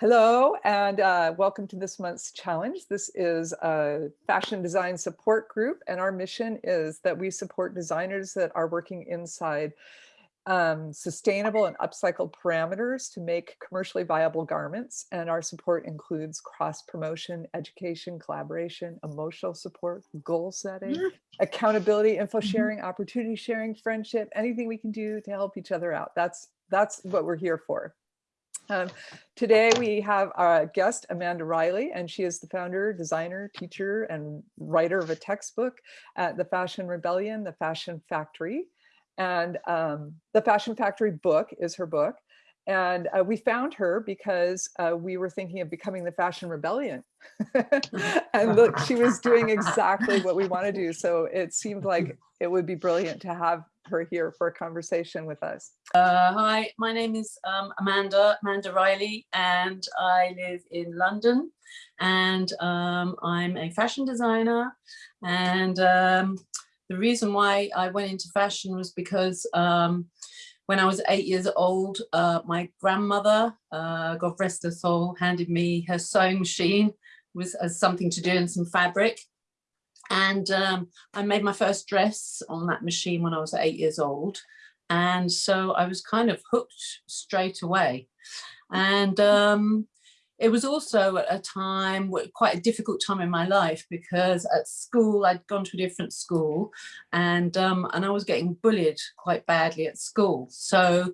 Hello and uh, welcome to this month's challenge. This is a fashion design support group and our mission is that we support designers that are working inside um, sustainable and upcycled parameters to make commercially viable garments. And our support includes cross promotion, education, collaboration, emotional support, goal setting, mm-hmm. accountability, info mm-hmm. sharing, opportunity sharing, friendship, anything we can do to help each other out. That's, that's what we're here for. Um, today we have our guest Amanda Riley and she is the founder, designer, teacher and writer of a textbook at the Fashion Rebellion, the Fashion Factory. And um, the Fashion Factory book is her book. And uh, we found her because uh, we were thinking of becoming the Fashion Rebellion. and look, she was doing exactly what we want to do. So it seemed like it would be brilliant to have her here for a conversation with us. Uh, hi, my name is um, Amanda, Amanda Riley, and I live in London. And um, I'm a fashion designer. And um, the reason why I went into fashion was because um, when I was eight years old, uh, my grandmother, uh, God rest her soul, handed me her sewing machine with as something to do and some fabric. And um, I made my first dress on that machine when I was eight years old. And so I was kind of hooked straight away. And um, it was also a time, quite a difficult time in my life because at school, I'd gone to a different school and, um, and I was getting bullied quite badly at school. So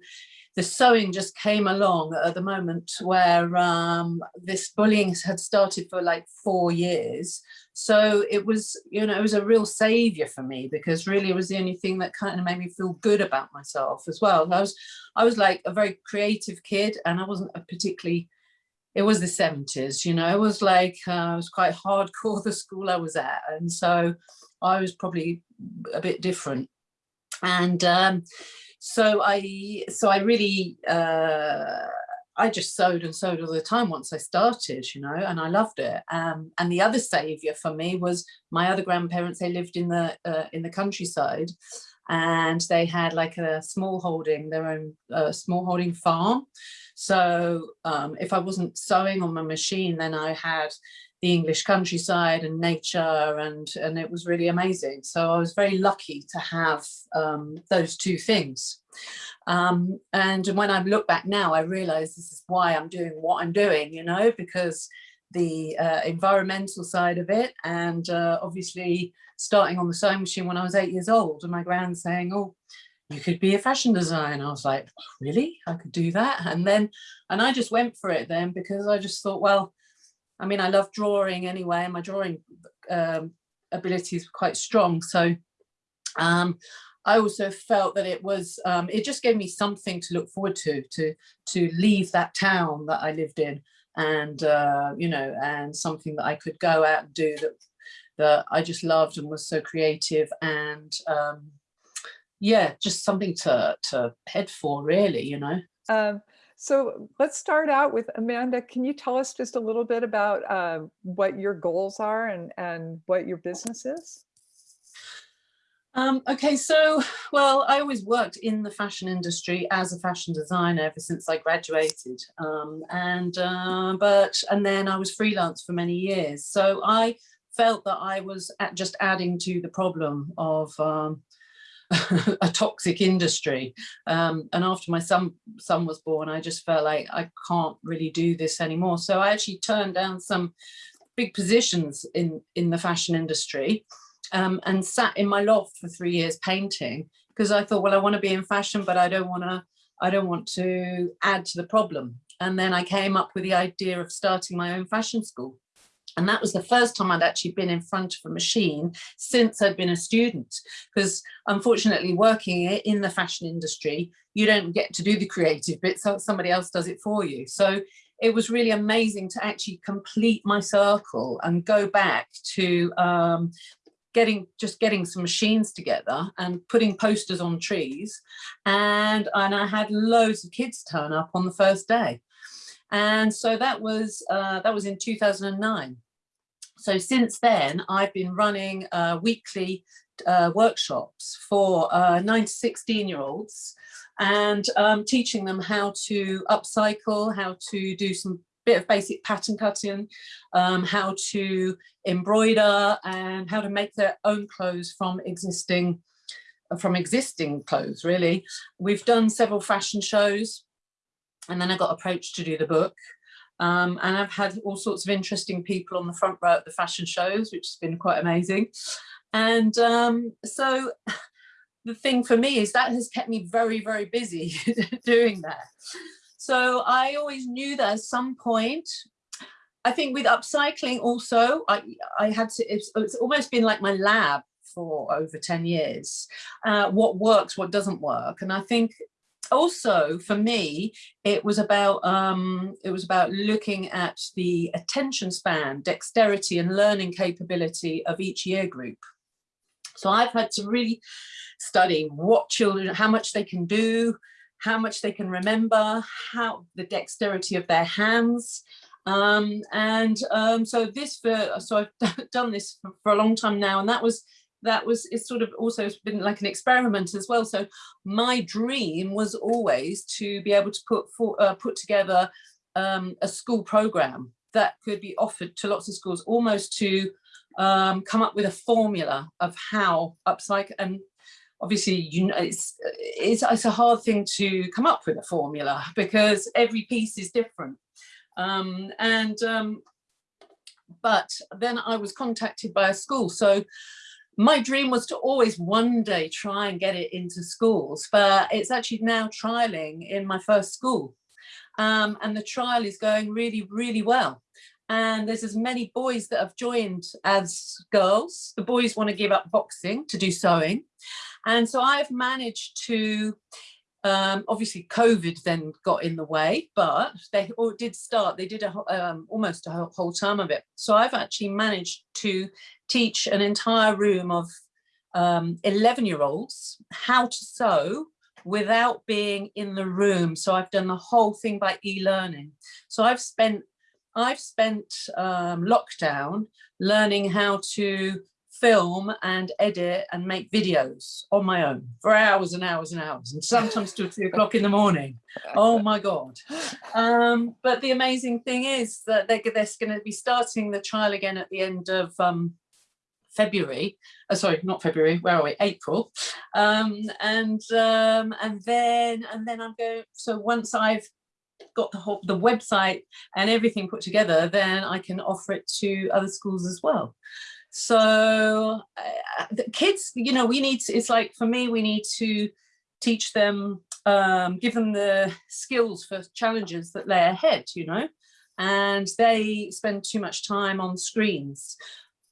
the sewing just came along at the moment where um, this bullying had started for like four years. So it was, you know, it was a real savior for me because really it was the only thing that kind of made me feel good about myself as well. I was, I was like a very creative kid and I wasn't a particularly, it was the 70s, you know, it was like, uh, it was quite hardcore the school I was at. And so I was probably a bit different. And um, so I, so I really, uh, I just sewed and sewed all the time once I started, you know, and I loved it. Um, and the other savior for me was my other grandparents. They lived in the uh, in the countryside, and they had like a small holding, their own uh, small holding farm. So um, if I wasn't sewing on my machine, then I had the English countryside and nature and, and it was really amazing. So I was very lucky to have um, those two things. Um, and when I look back now, I realize this is why I'm doing what I'm doing, you know, because the uh, environmental side of it and uh, obviously starting on the sewing machine when I was eight years old and my grand saying, oh, you could be a fashion designer. I was like, really? I could do that? And then, and I just went for it then because I just thought, well, I mean, I love drawing anyway, and my drawing um, abilities were quite strong. So um, I also felt that it was, um, it just gave me something to look forward to, to, to leave that town that I lived in and, uh, you know, and something that I could go out and do that, that I just loved and was so creative and, um, yeah, just something to, to head for really, you know. Um, so let's start out with Amanda. Can you tell us just a little bit about uh, what your goals are and, and what your business is? Um, okay, so, well, I always worked in the fashion industry as a fashion designer ever since I graduated. Um, and, uh, but, and then I was freelance for many years. So I felt that I was just adding to the problem of um, a toxic industry. Um, and after my son, son was born, I just felt like I can't really do this anymore. So I actually turned down some big positions in, in the fashion industry um, and sat in my loft for three years painting because I thought, well, I want to be in fashion, but I don't want to, I don't want to add to the problem. And then I came up with the idea of starting my own fashion school. And that was the first time I'd actually been in front of a machine since I'd been a student. Because unfortunately, working in the fashion industry, you don't get to do the creative bit, so somebody else does it for you. So it was really amazing to actually complete my circle and go back to um, getting just getting some machines together and putting posters on trees and and I had loads of kids turn up on the first day and so that was uh, that was in 2009 so since then, I've been running uh, weekly uh, workshops for uh, 9 to 16 year olds and um, teaching them how to upcycle, how to do some bit of basic pattern cutting, um, how to embroider and how to make their own clothes from existing from existing clothes really. We've done several fashion shows and then I got approached to do the book. Um, and I've had all sorts of interesting people on the front row at the fashion shows, which has been quite amazing. And um, so the thing for me is that has kept me very, very busy doing that. So I always knew that at some point, I think with upcycling also, I, I had to, it's, it's almost been like my lab for over 10 years, uh, what works, what doesn't work. And I think also for me it was about um it was about looking at the attention span dexterity and learning capability of each year group. So i've had to really study what children how much they can do how much they can remember how the dexterity of their hands. Um and um so this for so i've done this for, for a long time now and that was that was it's sort of also been like an experiment as well. So my dream was always to be able to put for, uh, put together um, a school program that could be offered to lots of schools almost to um, come up with a formula of how upcycle and obviously you know it's, it's it's a hard thing to come up with a formula because every piece is different. Um, and um, but then I was contacted by a school. So my dream was to always one day try and get it into schools, but it's actually now trialing in my first school. Um, and the trial is going really, really well. And there's as many boys that have joined as girls. The boys want to give up boxing to do sewing. And so I've managed to um, obviously, COVID then got in the way, but they all did start, they did a, um, almost a whole, whole term of it. So I've actually managed to teach an entire room of 11-year-olds um, how to sew without being in the room. So I've done the whole thing by e-learning. So I've spent I've spent um, lockdown learning how to film and edit and make videos on my own for hours and hours and hours and sometimes till three o'clock in the morning oh my god um, but the amazing thing is that they're, they're going to be starting the trial again at the end of um, February, uh, sorry, not February, where are we? April. Um, and um, and then and then I'm going, so once I've got the whole the website and everything put together, then I can offer it to other schools as well. So uh, the kids, you know, we need to, it's like for me, we need to teach them, um, give them the skills for challenges that lay ahead, you know, and they spend too much time on screens.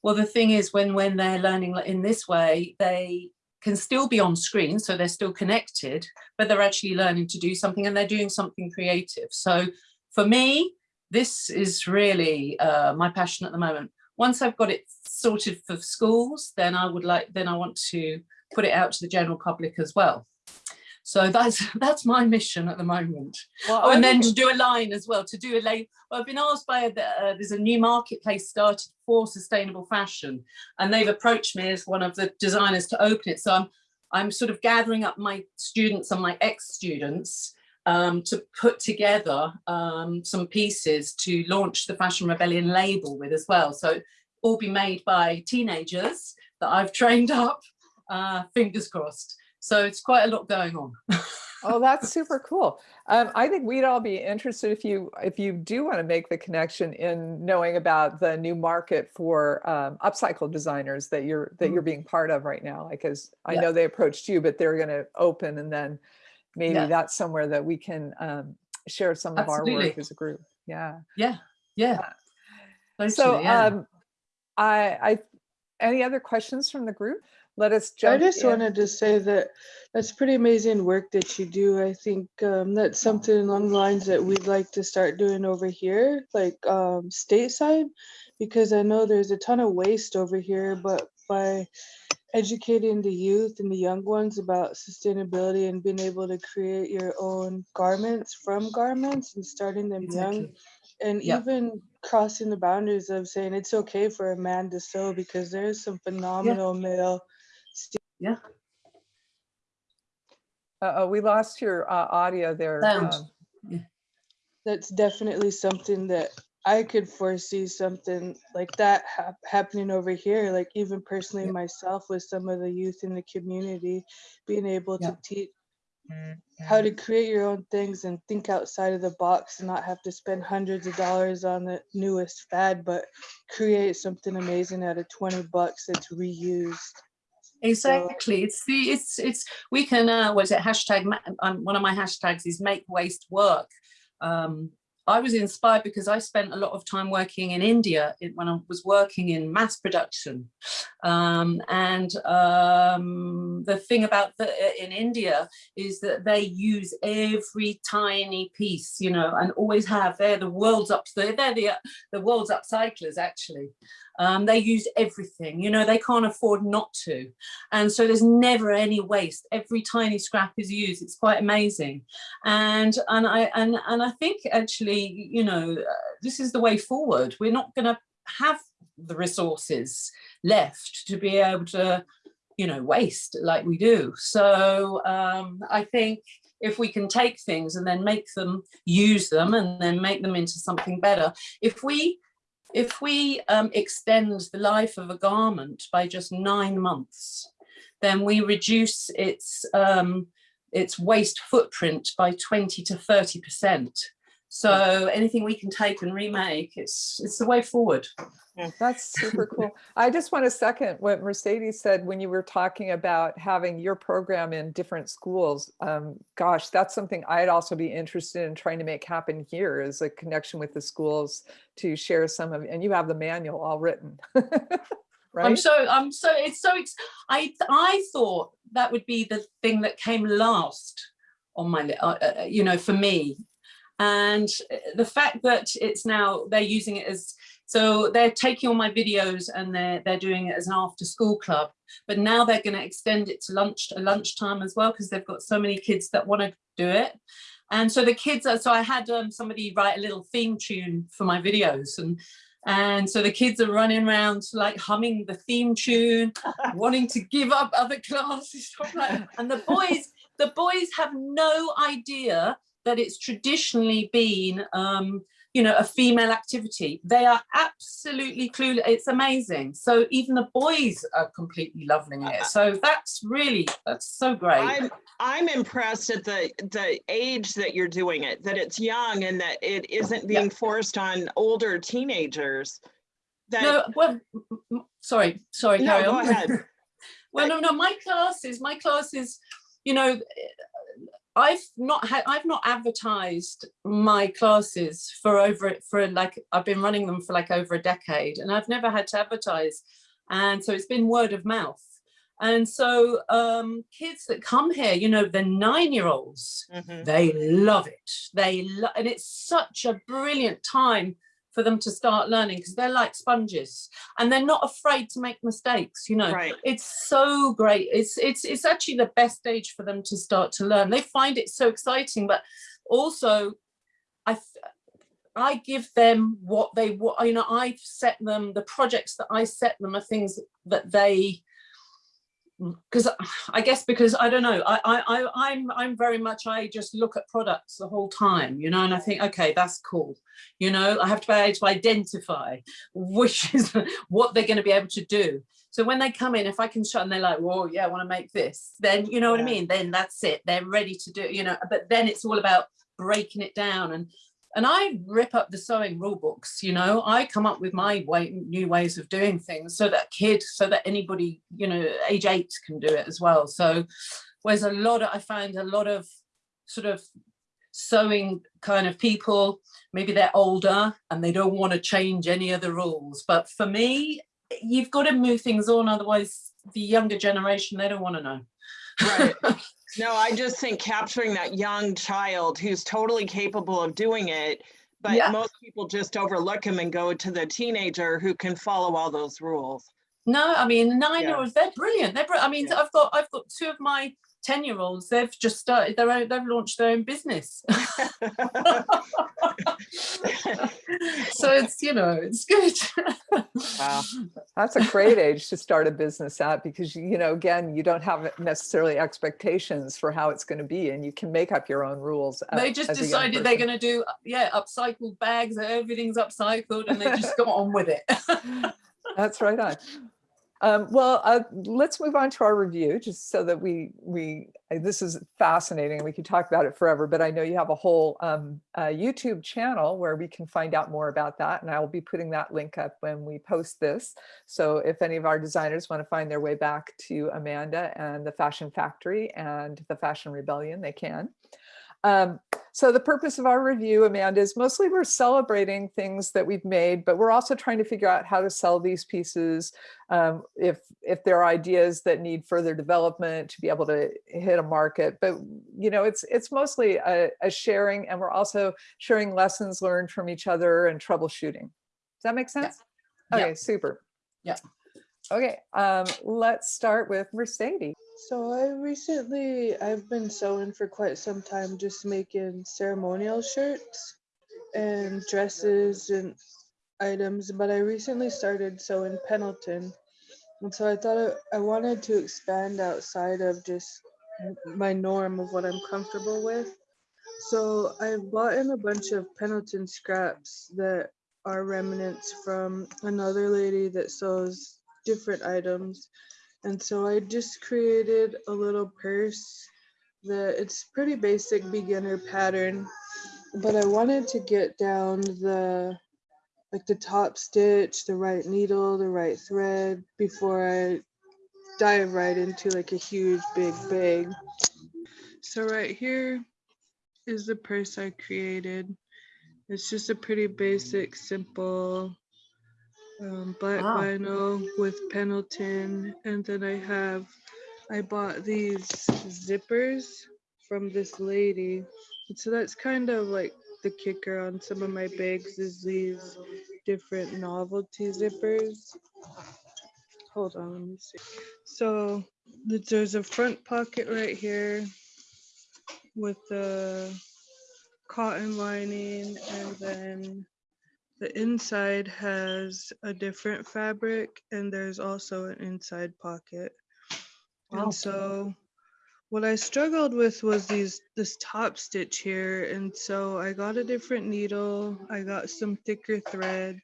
Well, the thing is when, when they're learning in this way, they can still be on screen, so they're still connected, but they're actually learning to do something and they're doing something creative. So for me, this is really uh, my passion at the moment once I've got it sorted for schools, then I would like, then I want to put it out to the general public as well. So that's that's my mission at the moment. Well, oh, and then to do a line as well, to do a lane. Well, I've been asked by, a, uh, there's a new marketplace started for sustainable fashion, and they've approached me as one of the designers to open it. So I'm, I'm sort of gathering up my students and my ex-students um, to put together um, some pieces to launch the Fashion Rebellion label with as well. So all be made by teenagers that I've trained up, uh, fingers crossed. So it's quite a lot going on. oh, that's super cool. Um, I think we'd all be interested if you if you do want to make the connection in knowing about the new market for um, upcycle designers that you're that you're being part of right now. Like, as I yeah. know they approached you, but they're going to open and then maybe yeah. that's somewhere that we can um, share some Absolutely. of our work as a group. Yeah. Yeah. Yeah. Totally, so yeah. Um, I, I, any other questions from the group? Let us jump I just in. wanted to say that that's pretty amazing work that you do. I think um, that's something along the lines that we'd like to start doing over here, like um, stateside, because I know there's a ton of waste over here, but by educating the youth and the young ones about sustainability and being able to create your own garments from garments and starting them exactly. young and yep. even crossing the boundaries of saying it's okay for a man to sew because there's some phenomenal yeah. male yeah uh oh we lost your uh, audio there um, yeah. that's definitely something that I could foresee something like that hap- happening over here. Like even personally Yep. myself with some of the youth in the community, being able Yeah. to teach how to create your own things and think outside of the box and not have to spend hundreds of dollars on the newest fad, but create something amazing out of 20 bucks that's reused. Exactly. It's the it's it's we can uh what is it hashtag um, one of my hashtags is make waste work. Um I was inspired because I spent a lot of time working in India when I was working in mass production. Um, and um, the thing about the, in India is that they use every tiny piece, you know, and always have. They're the world's up. They're the the world's upcyclers actually. Um, they use everything, you know, they can't afford not to. And so there's never any waste. Every tiny scrap is used. It's quite amazing. And and I and and I think actually, you know, uh, this is the way forward. We're not going to have the resources left to be able to, you know, waste like we do. So um, I think if we can take things and then make them use them and then make them into something better, if we if we um, extend the life of a garment by just nine months, then we reduce its um, its waste footprint by 20 to 30 percent. So anything we can take and remake, it's it's the way forward. That's super cool. I just want to second what Mercedes said when you were talking about having your program in different schools. Um, gosh, that's something I'd also be interested in trying to make happen here is a connection with the schools to share some of, and you have the manual all written. right? I'm so I'm so it's so ex- I I thought that would be the thing that came last on my li- uh, uh, you know for me and uh, the fact that it's now they're using it as so they're taking all my videos and they're they're doing it as an after school club but now they're going to extend it to lunch to lunchtime as well because they've got so many kids that want to do it and so the kids are so I had um, somebody write a little theme tune for my videos and and so the kids are running around like humming the theme tune, wanting to give up other classes. stuff like that. And the boys, the boys have no idea that it's traditionally been, um, you know, a female activity. They are absolutely clueless. It's amazing. So even the boys are completely loving it. So that's really, that's so great. I'm I'm impressed at the the age that you're doing it, that it's young and that it isn't Yeah. being forced on older teenagers. That No, well, sorry, sorry, No, go on. ahead. well, no, no, my classes, my classes, you know, I've not had, I've not advertised my classes for over, for like, I've been running them for like over a decade and I've never had to advertise. And so it's been word of mouth. And so um, kids that come here, you know, the nine-year-olds, Mhm. they love it. They lo- and it's such a brilliant time for them to start learning because they're like sponges and they're not afraid to make mistakes. You know, Right. it's so great. It's it's it's actually the best stage for them to start to learn. They find it so exciting, but also, i I give them what they want, you know. I've set them the projects that I set them are things that they because I guess because I don't know, I, I, I, I'm, I'm very much, I just look at products the whole time, you know, and I think, okay, that's cool. You know, I have to be able to identify which is what they're going to be able to do. So when they come in, if I can shut and they're like, whoa, yeah, I want to make this, then you know what I mean? Then that's it. They're ready to do, you know, but then it's all about breaking it down and and I rip up the sewing rule books, you know, I come up with my way, new ways of doing things so that kids, so that anybody, you know, age eight can do it as well. So whereas a lot of, I find a lot of sort of sewing kind of people, maybe they're older and they don't want to change any of the rules. But for me, you've got to move things on. Otherwise the younger generation, they don't want to know. Right. No, I just think capturing that young child who's totally capable of doing it, but Yeah. most people just overlook him and go to the teenager who can follow all those rules. No, I mean nine year Yeah. olds, they're brilliant. They're br- I mean, Yeah. I've got I've got two of my 10 year olds, they've just started their own, they've launched their own business. so so it's, you know, it's good. Wow. That's a great age to start a business at because, you know, again, you don't have necessarily expectations for how it's going to be and you can make up your own rules. a- they just as decided they're going to do, yeah, upcycled bags, everything's upcycled and they just got on with it. That's right on. Um, well, uh, let's move on to our review, just so that we we uh, this is fascinating. We could talk about it forever, but I know you have a whole um, uh, YouTube channel where we can find out more about that, and I will be putting that link up when we post this. So if any of our designers want to find their way back to Amanda and the Fashion Factory and the Fashion Rebellion, they can. Um, so the purpose of our review, Amanda, is mostly we're celebrating things that we've made, but we're also trying to figure out how to sell these pieces. Um, if if there are ideas that need further development to be able to hit a market, but you know, it's it's mostly a, a sharing, and we're also sharing lessons learned from each other and troubleshooting. Does that make sense? Yeah. Okay, super. Yeah. Okay, um, let's start with Mercedes. So I recently I've been sewing for quite some time, just making ceremonial shirts and dresses and items. But I recently started sewing Pendleton, and so I thought I, I wanted to expand outside of just my norm of what I'm comfortable with. So I bought in a bunch of Pendleton scraps that are remnants from another lady that sews different items. And so I just created a little purse that it's pretty basic beginner pattern, but I wanted to get down the like the top stitch, the right needle, the right thread before I dive right into like a huge big bag. So right here is the purse I created. It's just a pretty basic, simple um, black Wow. vinyl with Pendleton, and then I have I bought these zippers from this lady, and so that's kind of like the kicker on some of my bags is these different novelty zippers. Hold on, let me see. So there's a front pocket right here with the cotton lining, and then the inside has a different fabric, and there's also an inside pocket. Wow. And so what I struggled with was these this top stitch here. And so I got a different needle, I got some thicker thread.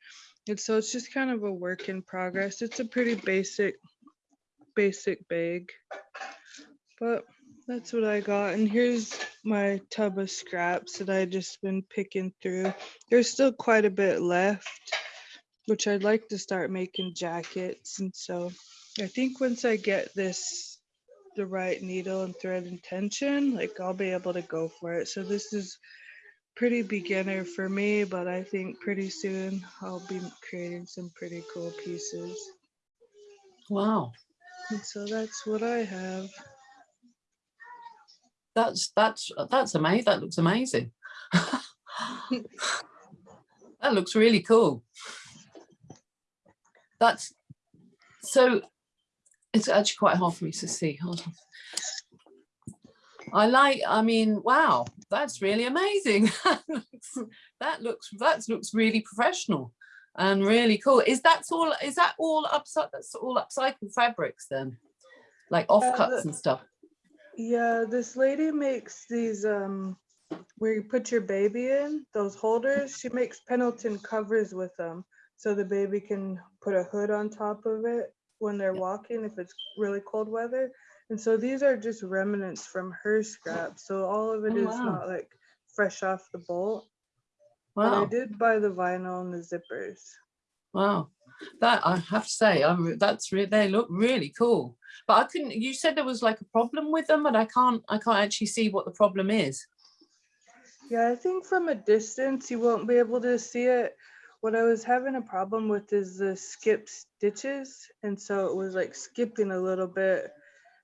And so it's just kind of a work in progress. It's a pretty basic, basic bag. But that's what I got. And here's my tub of scraps that I just been picking through. There's still quite a bit left, which I'd like to start making jackets. And so I think once I get this the right needle and thread and tension, like I'll be able to go for it. So this is pretty beginner for me, but I think pretty soon I'll be creating some pretty cool pieces. Wow. And so that's what I have. That's, that's, that's amazing. That looks amazing. That looks really cool. That's, so it's actually quite hard for me to see. Hold on. I like, I mean, wow, that's really amazing. that looks, that looks really professional and really cool. Is that all, is that all upside, that's all upcycled fabrics then? Like uh, offcuts the- and stuff? Yeah, this lady makes these um where you put your baby in, those holders. She makes Pendleton covers with them so the baby can put a hood on top of it when they're walking if it's really cold weather. And so these are just remnants from her scraps. So all of it Oh, is wow. not like fresh off the bolt. But I did buy the vinyl and the zippers. wow. That I have to say, I'm, that's re they look really cool. But I couldn't, you said there was like a problem with them, but I can't, I can't actually see what the problem is. Yeah, I think from a distance you won't be able to see it. What I was having a problem with is the skip stitches. And so it was like skipping a little bit.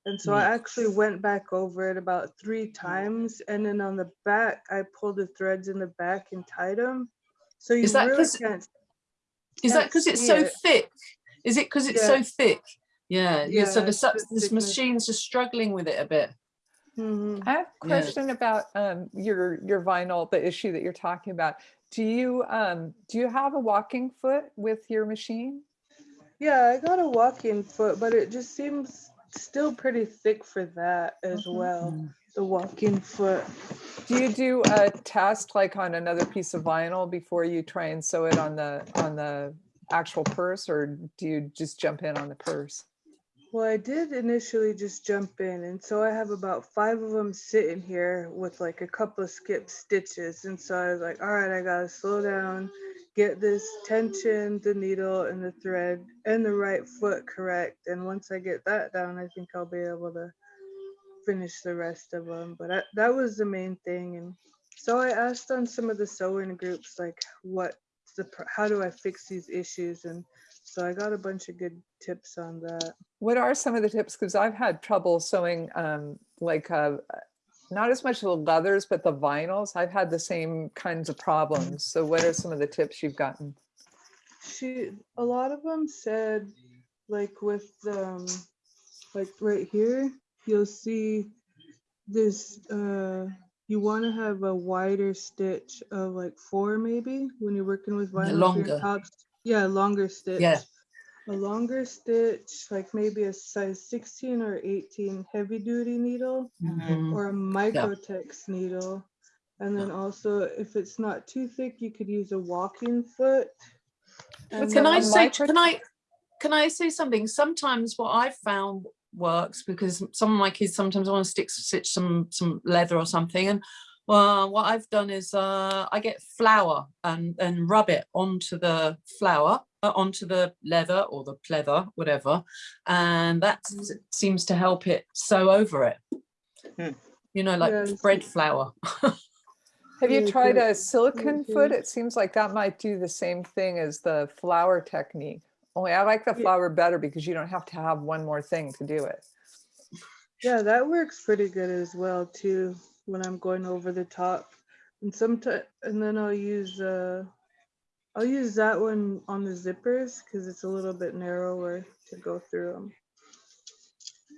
And so I actually went back over it about three times. And then on the back, I pulled the threads in the back and tied them. So you Is that really can't. Is that Can't because it's so it. thick? Is it because it's Yeah. so thick? Yeah, yeah, so the, the this machine's just struggling with it a bit. Mhm. I have a Yeah. question about um, your your vinyl, the issue that you're talking about. Do you um, do you have a walking foot with your machine? Yeah, I got a walk-in foot, but it just seems still pretty thick for that as Mhm. well. The walk-in foot. Do you do a test like on another piece of vinyl before you try and sew it on the on the actual purse, or do you just jump in on the purse? Well, I did initially just jump in, and so I have about five of them sitting here with like a couple of skip stitches. And so I was like, all right, I gotta slow down, get this tension, the needle, and the thread, and the right foot correct. And once I get that down, I think I'll be able to finish the rest of them. But I, that was the main thing. And so I asked on some of the sewing groups, like, what the how do I fix these issues? And so I got a bunch of good tips on that. What are some of the tips? Because I've had trouble sewing um, like uh, not as much the leathers, but the vinyls. I've had the same kinds of problems. So what are some of the tips you've gotten? she a lot of them said like with um like right here you'll see this uh you want to have a wider stitch of like four maybe when you're working with vinyl for your longer. tops yeah longer stitch Yeah. a longer stitch like maybe a size 16 or 18 heavy duty needle Mhm. or a microtex needle. And then also, if it's not too thick, you could use a walking foot. And Can I say, can I, can I say something? Sometimes what I've found works because some of my kids sometimes want to stick stitch some some leather or something and well what I've done is uh I get flour and and rub it onto the flour uh, onto the leather or the pleather whatever and that seems to help it sew over it Hmm. you know like Yeah, bread flour Have you tried a silicone foot? It seems like that might do the same thing as the flour technique. Only I like the flour better because you don't have to have one more thing to do it. Yeah, that works pretty good as well too, when I'm going over the top. And sometimes, and then I'll use, uh, I'll use that one on the zippers because it's a little bit narrower to go through them.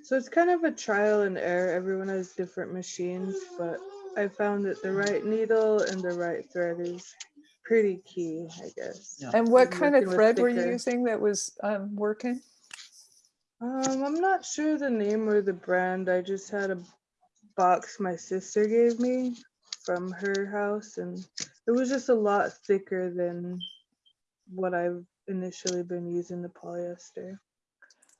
So it's kind of a trial and error. Everyone has different machines, but I found that the right needle and the right thread is pretty key, I guess. Yeah. And what I'm kind of thread were you using that was um, working? Um, I'm not sure the name or the brand. I just had a box my sister gave me from her house, and it was just a lot thicker than what I've initially been using the polyester.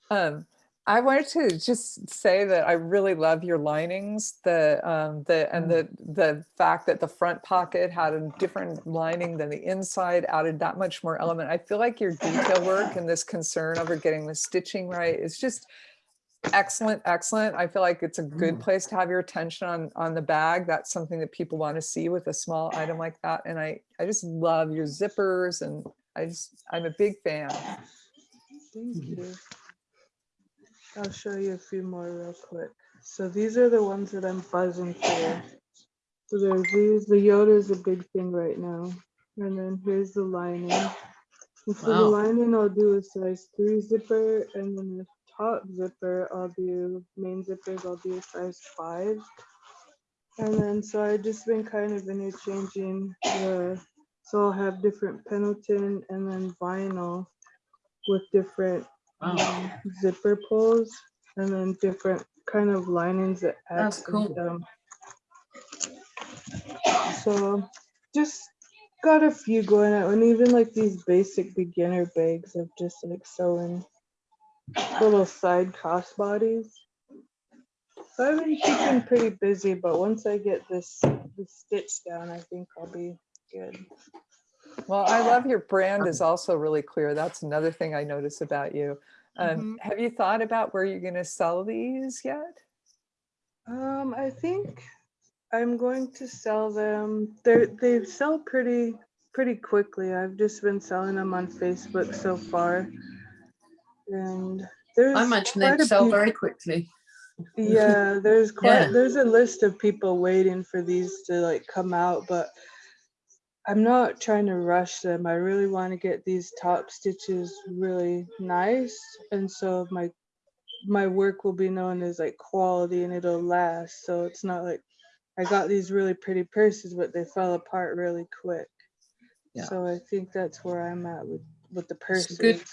Um, I wanted to just say that I really love your linings, the um, the and the the fact that the front pocket had a different lining than the inside added that much more element. I feel like your detail work and this concern over getting the stitching right is just excellent, excellent. I feel like it's a good place to have your attention on on the bag. That's something that people want to see with a small item like that. And I I just love your zippers and I just I'm a big fan. Thank Mm-hmm. you. I'll show you a few more real quick. So these are the ones that I'm buzzing for. So there's these, the Yoda is a big thing right now. And then here's the lining. And for the lining, I'll do a size three zipper, and then the top zipper, I'll do, main zippers, I'll do a size five. And then, so I've just been kind of interchanging the, so I'll have different Pendleton and then vinyl with different Wow. um, zipper pulls and then different kind of linings that add That's accent cool. them. So just got a few going out and even like these basic beginner bags of just like sewing little side crossbodies. So I've been keeping pretty busy, but once I get this, this stitch down, I think I'll be good. Well, I love your brand is also really clear. That's another thing I notice about you. Um, Mhm. Have you thought about where you're going to sell these yet? Um, I think I'm going to sell them. They they sell pretty pretty quickly. I've just been selling them on Facebook so far, and there's I imagine quite they'd sell few- very quickly Yeah, there's quite Yeah. there's a list of people waiting for these to like come out, but I'm not trying to rush them. I really want to get these top stitches really nice, and so my my work will be known as like quality and it'll last. So it's not like I got these really pretty purses, but they fell apart really quick. Yeah. So I think that's where I'm at with with the It's purses. a good-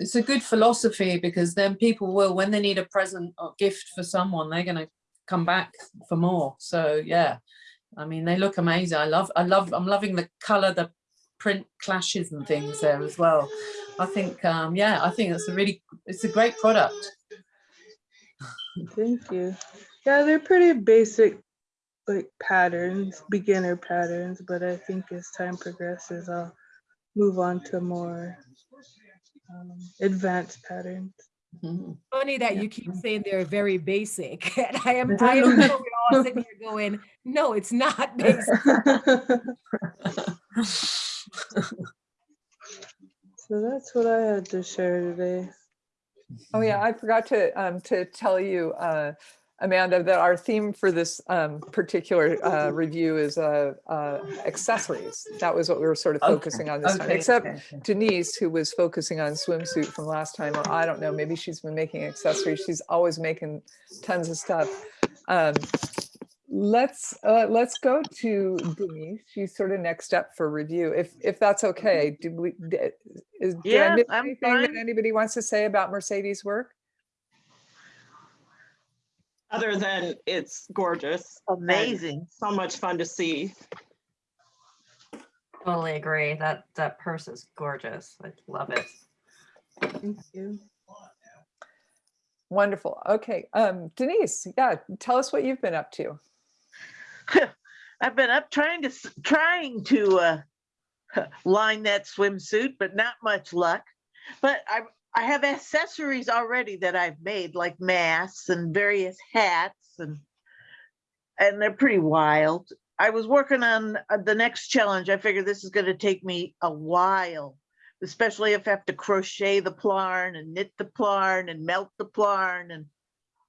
It's a good philosophy because then people will, when they need a present or gift for someone, they're gonna come back for more. So yeah, I mean, they look amazing. I love, I love, I'm loving the color, the print clashes and things there as well. I think, um, yeah, I think it's a really, it's a great product. Thank you. Yeah, they're pretty basic like patterns, beginner patterns, but I think as time progresses, I'll move on to more um, advanced patterns. Mhm. Funny that Yeah. you keep saying they're very basic. And I am, I am sure we're all sitting here going, no, it's not basic. So that's what I had to share today. Oh yeah, I forgot to um to tell you, uh, Amanda, that our theme for this um particular uh review is uh, uh accessories. That was what we were sort of Okay, focusing on this time, except okay, okay. Denise, who was focusing on swimsuit from last time. or I don't know, maybe she's been making accessories. She's always making tons of stuff. Um, let's uh, let's go to Denise. She's sort of next up for review, if if that's okay. Did we? Did, is, did I Yeah, miss I'm anything that anybody wants to say about Mercedes' work? Other than it's gorgeous. Amazing. So much fun to see. Totally agree. That that purse is gorgeous. I love it. Thank you. Wonderful. Okay, um, Denise, yeah, tell us what you've been up to. I've been up trying to, trying to uh, line that swimsuit, but not much luck. But I, I have accessories already that I've made, like masks and various hats and, and they're pretty wild. I was working on uh, the next challenge. I figured this is gonna take me a while, especially if I have to crochet the plarn and knit the plarn and melt the plarn and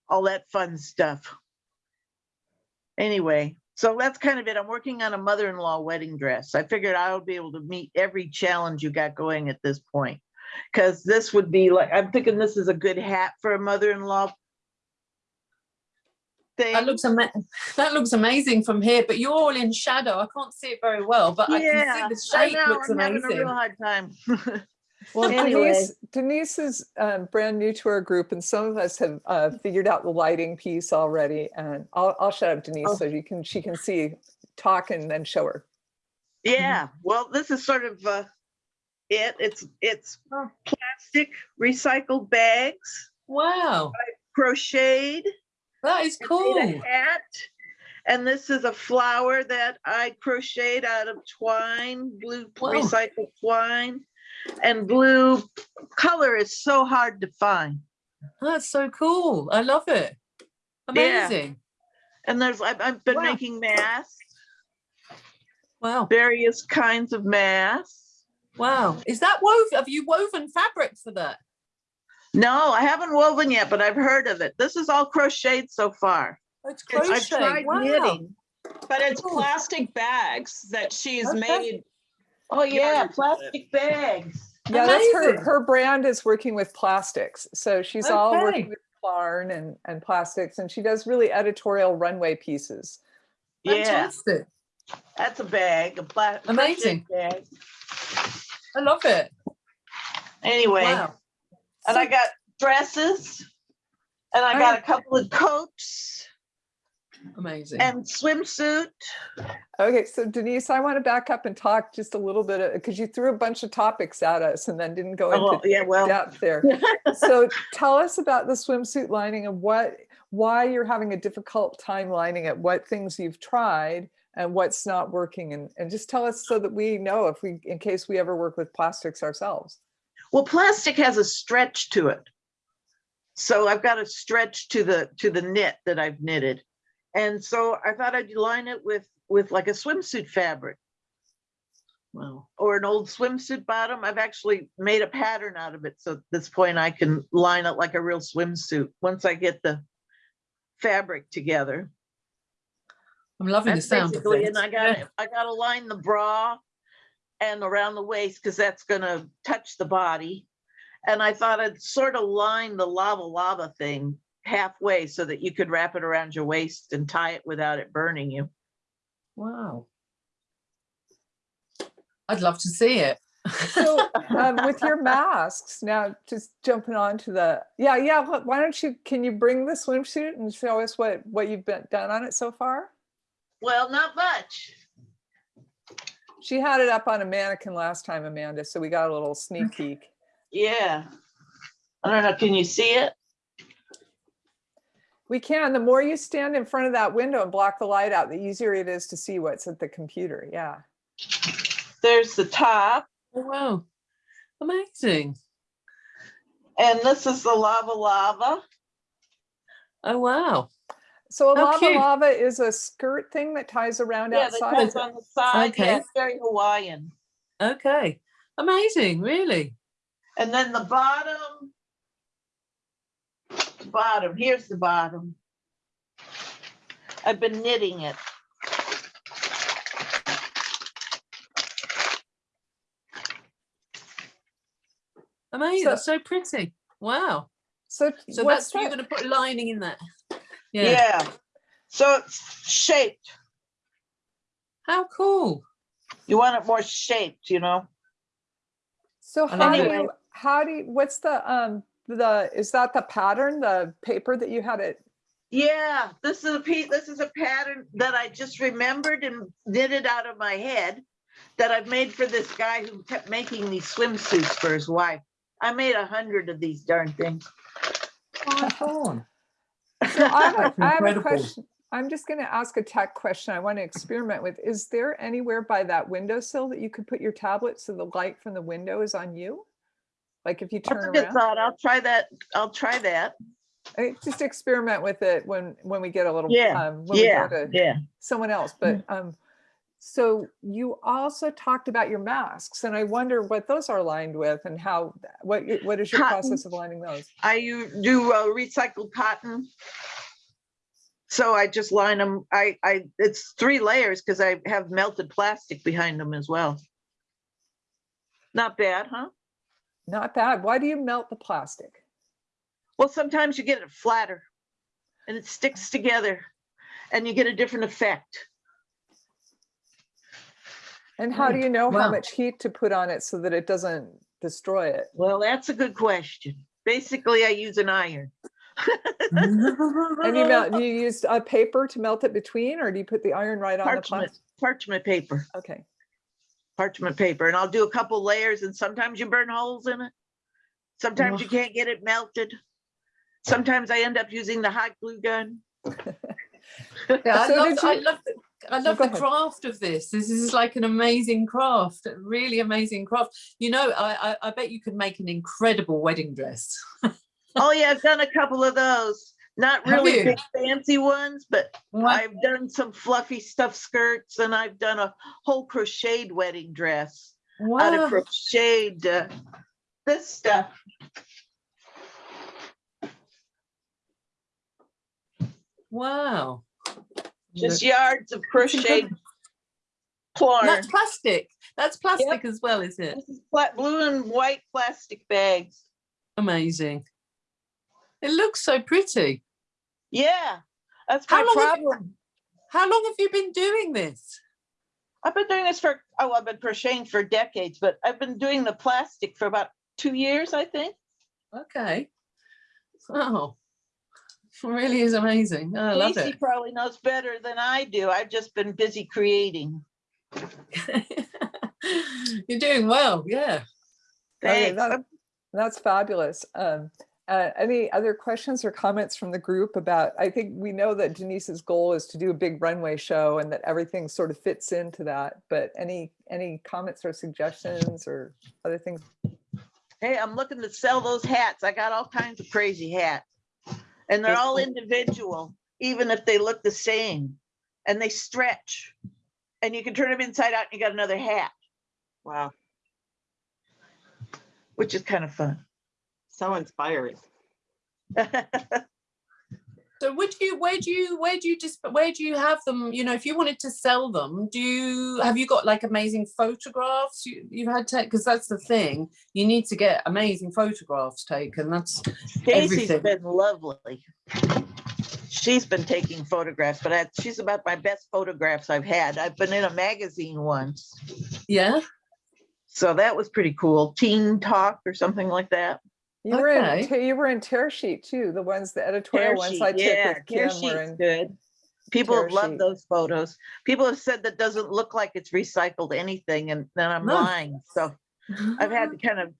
all that fun stuff. Anyway, so that's kind of it. I'm working on a mother-in-law wedding dress. I figured I would be able to meet every challenge you got going at this point. Cause this would be like, I'm thinking this is a good hat for a mother-in-law. Thing. That looks ama- that looks amazing from here, but you're all in shadow. I can't see it very well, but I can see the I shape know, looks I'm having a amazing. real hard time. Well, Anyway. Denise, Denise is um, brand new to our group, and some of us have uh, figured out the lighting piece already. And I'll, I'll shut up, Denise, Oh. so you can she can see, talk, and then show her. Yeah, well, this is sort of uh, it. It's, it's plastic recycled bags, Wow, crocheted. that is cool. a hat. And this is a flower that I crocheted out of twine, blue Wow. recycled twine. And blue color is so hard to find. That's so cool. I love it. Yeah. Amazing. And there's, I've, I've been Wow. making masks, Wow. various kinds of masks. Wow. Is that woven? Have you woven fabric for that? No, I haven't woven yet, but I've heard of it. This is all crocheted so far. Oh, it's I've tried Wow. knitting. But it's Cool. plastic bags that she's Okay. made. Oh, yeah, Yarn. plastic bags. Yeah, that's her. Her brand is working with plastics, so she's all working with yarn and and plastics, and she does really editorial runway pieces. Yeah, Fantastic. that's a bag, a pla- crochet Amazing. bag. I love it. Anyway. Wow. And I got dresses. And I got a couple of coats amazing. and swimsuit. Okay, so Denise, I want to back up and talk just a little bit uh, because you threw a bunch of topics at us and then didn't go Oh, into yeah, well, depth there. so tell us about the swimsuit lining and what why you're having a difficult time lining it what things you've tried and what's not working and, and just tell us so that we know if we in case we ever work with plastics ourselves well, plastic has a stretch to it. So I've got a stretch to the, to the knit that I've knitted. And so I thought I'd line it with, with like a swimsuit fabric. Well, or an old swimsuit bottom. I've actually made a pattern out of it. So at this point I can line it like a real swimsuit once I get the fabric together. I'm loving the sound of basically, it. and I gotta, I gotta line the bra and around the waist because that's gonna touch the body. And I thought I'd sort of line the lava lava thing halfway so that you could wrap it around your waist and tie it without it burning you. Wow. I'd love to see it. So um, with your masks, now just jumping on to the, yeah, yeah, why don't you, can you bring the swimsuit and show us what, what you've been done on it so far? Well, not much. She had it up on a mannequin last time, Amanda, so we got a little sneak peek. Yeah. I don't know, can you see it? We can, the more you stand in front of that window and block the light out, the easier it is to see what's at the computer, yeah. There's the top Oh, wow. Amazing. and this is the lava lava. Oh, wow. So a How lava cute. lava is a skirt thing that ties around Yeah, that outside. goes on the side. Okay. Yeah, it's very Hawaiian. Okay. Amazing, really. And then the bottom. the Bottom, here's the bottom. I've been knitting it. Amazing. So- That's so pretty. Wow. So So what's that's you're going to put lining in that. Yeah. Yeah. So it's shaped. How cool. You want it more shaped, you know? So I how do you, how do you, what's the, um, the, is that the pattern, the paper that you had it? Yeah, this is a piece, this is a pattern that I just remembered and knitted out of my head that I've made for this guy who kept making these swimsuits for his wife. I made a hundred of these darn things. Oh, So I have a, have a question. I'm just going to ask a tech question I want to experiment with. Is there anywhere by that windowsill that you could put your tablet so the light from the window is on you? Like if you That's a turn good around, thought. I'll try that. I'll try that. I- just experiment with it when, when we get a little, Yeah, um, when we Yeah, go to yeah. someone else, but, um, so you also talked about your masks and I wonder what those are lined with and how, what, what is your Cotton. process of lining those? I do uh, recycled cotton. So I just line them, I, I, it's three layers because I have melted plastic behind them as well. Not bad, huh? Not bad. Why do you melt the plastic? Well, sometimes you get it flatter and it sticks together and you get a different effect. And how do you know how much heat to put on it so that it doesn't destroy it? Well, that's a good question. Basically, I use an iron. And you melt, you used a paper to melt it between, or do you put the iron right on the Parchment, plastic? parchment paper, Okay, parchment paper, and I'll do a couple layers and sometimes you burn holes in it. Sometimes you can't get it melted. Sometimes I end up using the hot glue gun. Yeah, I So love, did I you- love, the, I love go the craft of this. This is like an amazing craft, a really amazing craft. You know, I, I, I bet you could make an incredible wedding dress. Oh yeah, I've done a couple of those. Not really big fancy ones, but Wow. I've done some fluffy stuff skirts and I've done a whole crocheted wedding dress out of crocheted uh, this stuff. wow. Just yards of crocheted yarn. That's plastic. That's plastic as well, is it? This is blue and white plastic bags. Amazing. It looks so pretty. Yeah, that's How my long have you- problem. How long have you been doing this? I've been doing this for, oh, I've been crocheting for decades, but I've been doing the plastic for about two years, I think. Okay. Oh, really is amazing. I love Casey it. probably knows better than I do. I've just been busy creating. You're doing well, yeah. Okay, Thanks. that- that's fabulous. Um, uh, any other questions or comments from the group about, I think we know that Denise's goal is to do a big runway show and that everything sort of fits into that, but any, any comments or suggestions or other things? Hey, I'm looking to sell those hats. I got all kinds of crazy hats. And they're all individual, even if they look the same. And they stretch. And you can turn them inside out and you got another hat. Wow, Which is kind of fun. so inspiring. So would you, where do you, where do you just, where do you have them? You know, if you wanted to sell them, do you, have you got like amazing photographs you, you've had take? Because that's the thing, you need to get amazing photographs taken. That's Stacy's everything. been lovely. She's been taking photographs, but I- she's about my best photographs I've had. I've been in a magazine once. yeah. So that was pretty cool. Teen Talk or something like that. You were in, Okay. te- you were in Tear Sheet too, the ones, the editorial Tear ones sheet, I took yeah, with tear Kim were in. good. People tear have loved sheet. those photos. People have said that doesn't look like it's recycled anything and then I'm No. lying. So I've had to kind of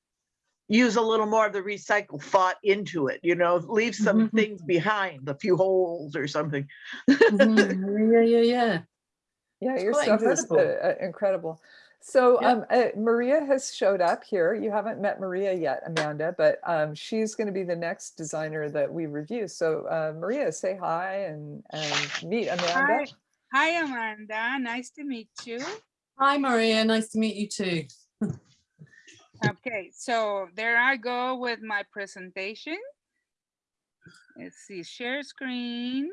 use a little more of the recycle thought into it, you know, leave some Mhm. things behind, a few holes or something. Mhm, Yeah, yeah, yeah. Yeah, It's your stuff is incredible. uh, uh, incredible. So Yeah. um, uh, Maria has showed up here. You haven't met Maria yet, Amanda, but um, she's going to be the next designer that we review. So uh, Maria, say hi and, and meet Amanda. Hi, hi Amanda, nice to meet you. Hi, Maria. Nice to meet you too. Okay, so there I go with my presentation. Let's see, share screen.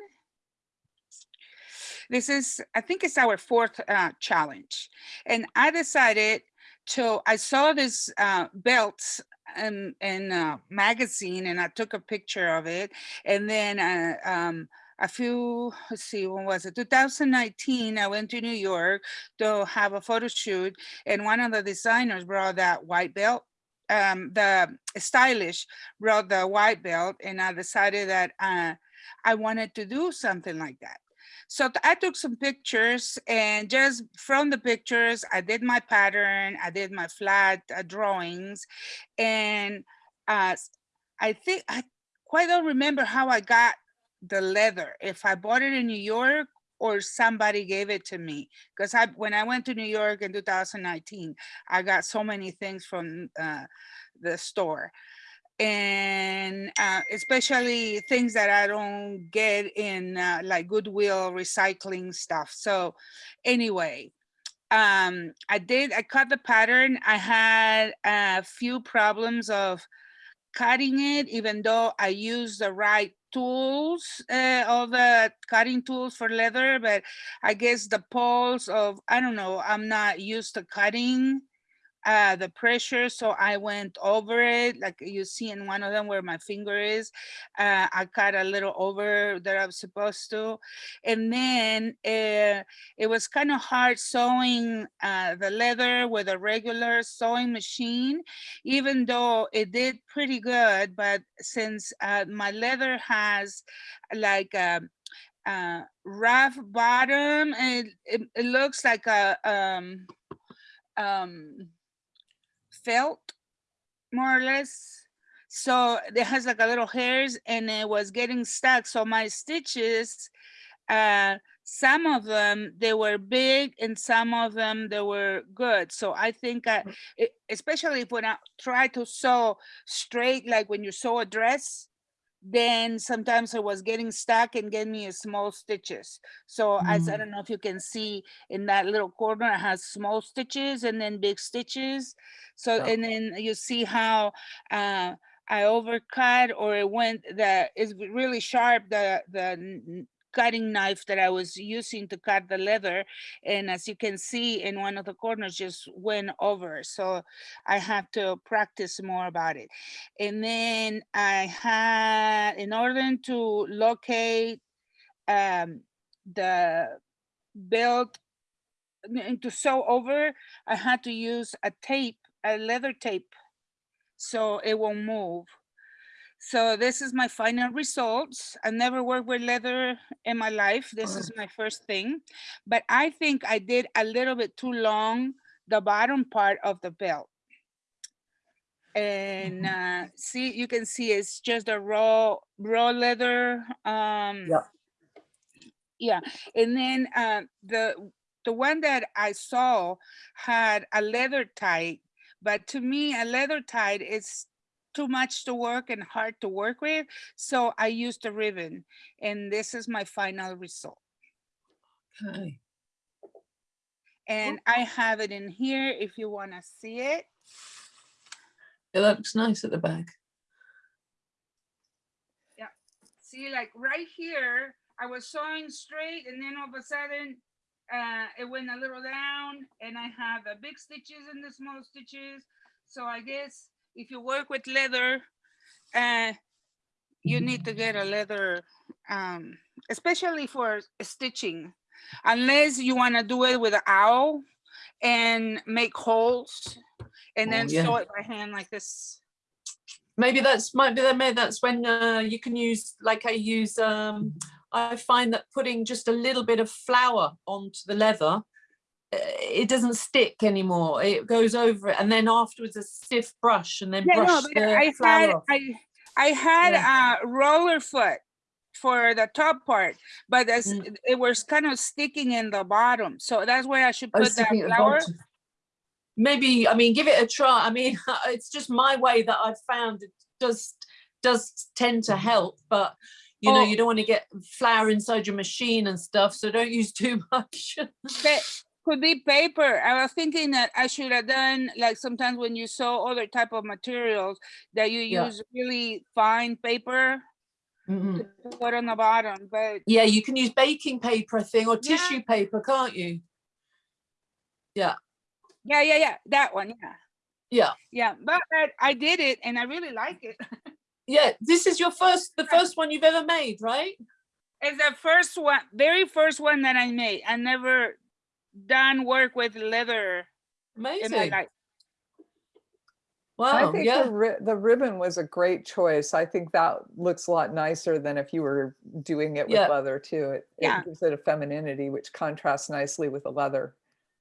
This is, I think it's our fourth uh, challenge. And I decided to, I saw this uh, belt in, in a magazine and I took a picture of it. And then uh, um, a few, let's see, when was it? 2019, I went to New York to have a photo shoot and one of the designers brought that white belt. Um, the stylish brought the white belt and I decided that uh, I wanted to do something like that. So I took some pictures and just from the pictures, I did my pattern, I did my flat uh, drawings. And uh, I think, I quite don't remember how I got the leather, if I bought it in New York or somebody gave it to me. Because I, when I went to New York in 2019, I got so many things from uh, the store and uh, especially things that I don't get in uh, like Goodwill recycling stuff. So anyway, um, I did, I cut the pattern. I had a few problems of cutting it, even though I used the right tools, uh, all the cutting tools for leather, but I guess the poles of, I don't know, I'm not used to cutting uh, the pressure. So I went over it, like you see in one of them where my finger is. Uh, I cut a little over that I was supposed to. And then uh, it was kind of hard sewing uh, the leather with a regular sewing machine, even though it did pretty good. But since uh, my leather has like a, rough bottom, and it, it looks like a, um, um, felt more or less. So it has like a little hairs and it was getting stuck. So my stitches, uh, some of them, they were big and some of them, they were good. So I think, I, e- especially if when I try to sew straight, like when you sew a dress, then sometimes I was getting stuck and getting me a small stitches. So as I Mm. don't know if you can see in that little corner, it has small stitches and then big stitches. So, Yeah. and then you see how uh, I overcut or it went, the, it's really sharp, the, the cutting knife that I was using to cut the leather. And as you can see in one of the corners just went over. So I have to practice more about it. And then I had, in order to locate um, the belt and to sew over, I had to use a tape, a leather tape, so it won't move. So this is my final results. I never worked with leather in my life. This is my first thing, but I think I did a little bit too long the bottom part of the belt. And uh, see, you can see it's just a raw, raw leather. Um, Yep. yeah, and then uh, the the one that I saw had a leather tie, but to me, a leather tie is too much to work and hard to work with. So I used a ribbon, and this is my final result. Okay. And I have it in here if you want to see it. It looks nice at the back. Yeah. See, like right here, I was sewing straight and then all of a sudden, uh, it went a little down and I have the big stitches and the small stitches. So I guess if you work with leather, uh, you need to get a leather, um, especially for stitching. Unless you want to do it with an owl and make holes and Oh, then yeah. sew it by hand like this. maybe that's might be that maybe that's when uh, you can use like I use um I find that putting just a little bit of flour onto the leather it doesn't stick anymore it goes over it and then afterwards a stiff brush and then Yeah, brush but the I had, flour off. I, I had a roller foot for the top part, but as Mm. it- was kind of sticking in the bottom. So that's where I should Oh, put that sticking at the flour. maybe I mean give it a try I mean it's just my way that I've found it does does tend to help but you know Oh. you don't want to get flour inside your machine and stuff so don't use too much Could be paper. I was thinking that I should have done, like sometimes when you sew other type of materials, that you Yeah. use really fine paper Mhm. to put on the bottom, but Yeah, you can use baking paper, I think, or Yeah. tissue paper, can't you? yeah, yeah, yeah, yeah. that one, yeah. Yeah. Yeah, but I- I did it and I really like it. Yeah, this is your first, the first one you've ever made, right? It's the first one, very first one that I made. I never done work with leather in my Amazing. life. I think yeah. the, ri- the ribbon was a great choice. I think that looks a lot nicer than if you were doing it with Yeah. leather too. It, Yeah. it gives it a femininity, which contrasts nicely with the leather.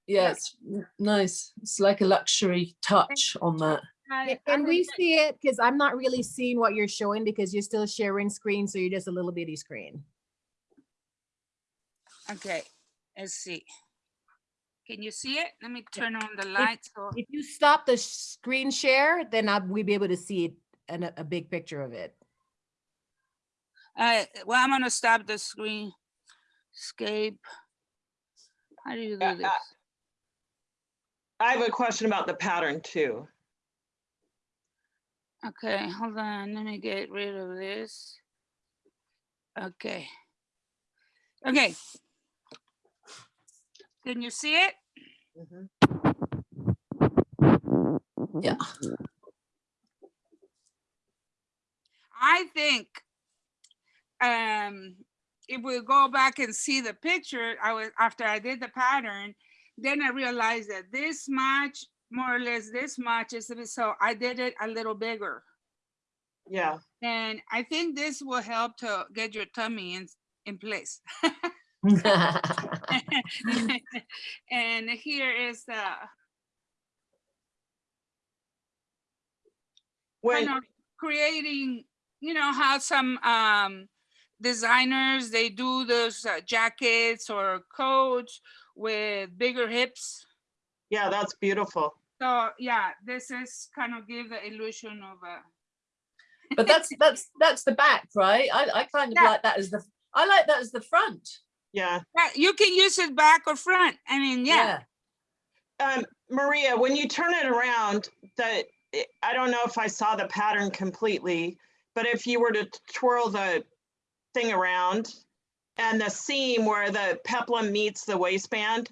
Yeah, it's nice. It's like a luxury touch on that. I- Can- we see it? Because I'm not really seeing what you're showing because you're still sharing screen, so you're just a little bitty screen. Okay, let's see. Can you see it? Let me turn on the light. So, If you stop the screen share, then I'll, we'll be able to see it and a, a big picture of it. uh, well, I'm gonna stop the screen. Escape. How do you Uh, do this? uh, I have a question about the pattern too. Okay, hold on, let me get rid of this. Okay. Okay. Can you see it? Yeah. I think um if we go back and see the picture, I was after I did the pattern, then I realized that this much, more or less this much is so I did it a little bigger. Yeah, And I think this will help to get your tummy in in place. and here is the when, kind of creating, you know, how some um, designers they do those uh, jackets or coats with bigger hips. yeah, that's beautiful. So yeah, this is kind of give the illusion of a But that's, that's, that's the back, right? I, I kind of Yeah. like that as the, I like that as the front. Yeah. yeah, you can use it back or front. I mean, yeah, Um, Maria, when you turn it around, that I don't know if I saw the pattern completely, but if you were to twirl the thing around and the seam where the peplum meets the waistband,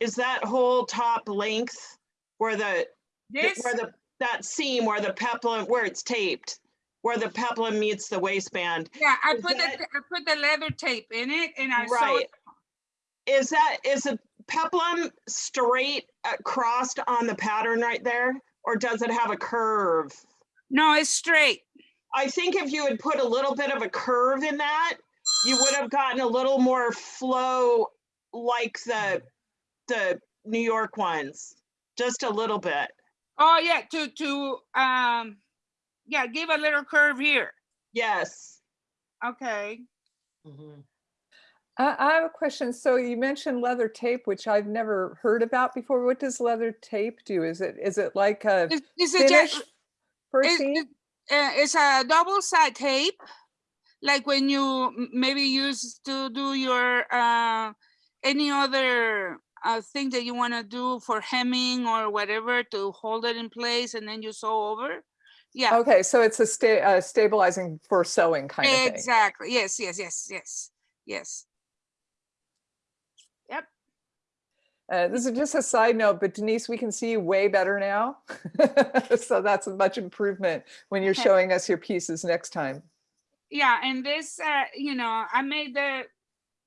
is that whole top length where the this where the that seam where the peplum where it's taped, where the peplum meets the waistband? yeah, I is put the I put the leather tape in it and I sewed Right. Is that is the peplum straight crossed on the pattern right there, or does it have a curve? No, it's straight. I think if you had put a little bit of a curve in that, you would have gotten a little more flow like the the New York ones, just a little bit. Oh yeah, to to um yeah, give a little curve here. Yes. Okay. I, I have a question. So you mentioned leather tape, which I've never heard about before. What does leather tape do? Is it is it like a It's, it's a ja- finish for a it- seam? it- uh, it's a double side tape, like when you maybe use to do your uh, any other uh, thing that you want to do for hemming or whatever to hold it in place, and then you sew over. Yeah, Okay, so it's a sta- uh, stabilizing for sewing kind of thing. exactly. Yes, yes, yes, yes, yes. Uh, this is just a side note, but Denise, we can see you way better now. So that's a much improvement when you're Okay. showing us your pieces next time. Yeah, and this, uh, you know, I made the,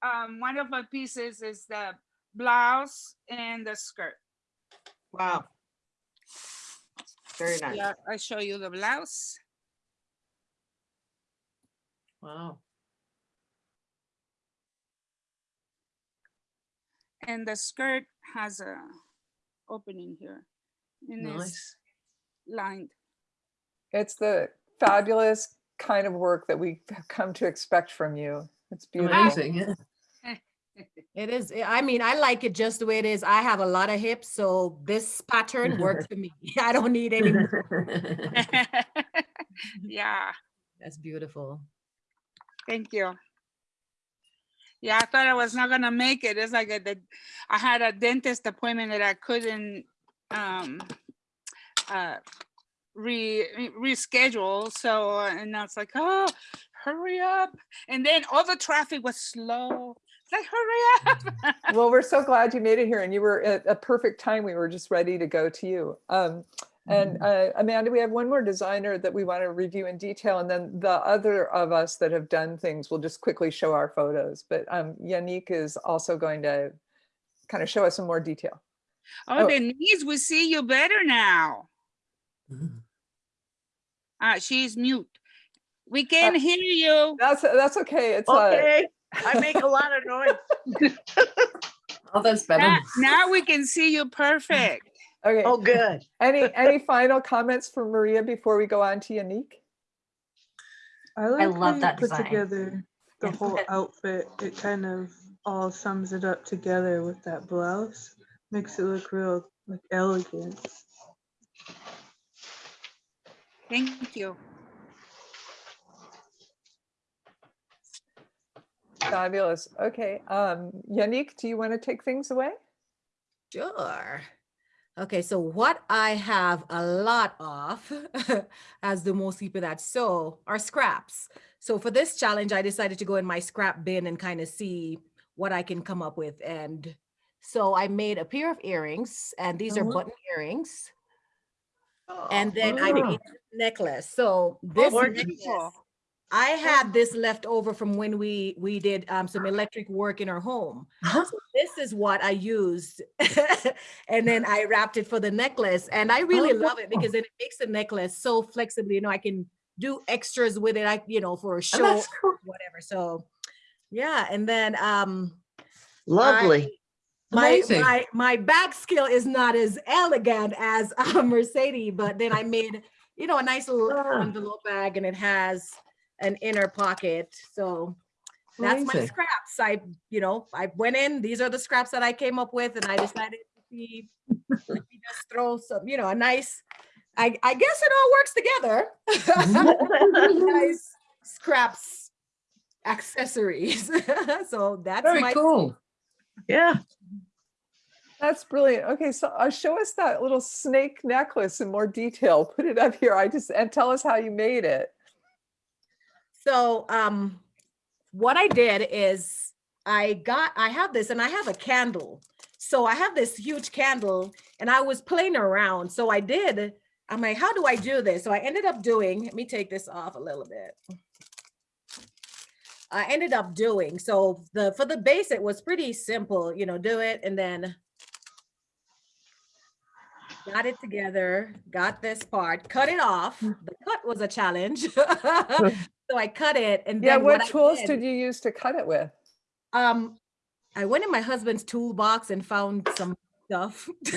um, one of my pieces is the blouse and the skirt. Wow. Very nice. Yeah, I show you the blouse. Wow. And the skirt has a opening here. And it's Nice. lined. It's the fabulous kind of work that we have come to expect from you. It's beautiful. Amazing. Yeah. It is. eh, I mean, I like it just the way it is. I have a lot of hips, so this pattern works for me. I don't need any. Yeah, That's beautiful. thank you. Yeah, I thought I was not gonna make it. It's like a, the, I had a dentist appointment that I couldn't, um, uh, re, re- reschedule. So, and I was like, oh, hurry up. And then all the traffic was slow. Like, hurry up. Well, we're so glad you made it here and you were at a perfect time. We were just ready to go to you. Um, and uh, Amanda, we have one more designer that we want to review in detail. And then the other of us that have done things will just quickly show our photos. But um, Yannick is also going to kind of show us some more detail. Oh, Oh. Denise, we see you better now. Uh, she's mute. We can hear you. That's, that's okay. It's uh, Okay, I make a lot of noise. Oh, that's better. Now, now we can see you perfect. okay. Oh, good. Any, any final comments for Maria before we go on to Yannick? I like how love you that put design. together the Yeah, whole outfit. It kind of all sums it up together with that blouse. Makes it look real like elegant. Thank you. Fabulous. Okay. Um, Yannick, do you want to take things away? Sure. Okay, so what I have a lot of, as do most people that sew, are scraps. So for this challenge, I decided to go in my scrap bin and kind of see what I can come up with. And so I made a pair of earrings, and these are Oh. button earrings. And then I Oh. made a necklace. So this Gorgeous. necklace, I had this left over from when we we did um, some electric work in our home. Huh? So this is what I used. and then I wrapped it for the necklace. And I really love it because then it makes the necklace so flexible. You know, I can do extras with it, I, you know, for a Oh, show, that's cool. whatever. So yeah. And then um Lovely. my Amazing. my my back skill is not as elegant as uh, Mercedes, but then I made you know a nice little Ah. envelope bag, and it has an inner pocket. So that's my scraps. I you know I went in. These are the scraps that I came up with, and I decided to see let me just throw some you know a nice. I I guess it all works together. nice scraps accessories. so that's Very my cool. Yeah, That's brilliant. Okay, so uh, show us that little snake necklace in more detail. Put it up here. I just and tell us how you made it. So um what I did is I got I have this and I have a candle. So I have this huge candle and I was playing around. So I did I'm like how do I do this? So I ended up doing let me take this off a little bit. I ended up doing so the for the base it was pretty simple, you know, do it and then got it together, got this part, cut it off. The cut was a challenge. so I cut it and Yeah, then what tools did- did you use to cut it with? um I went in my husband's toolbox and found some stuff.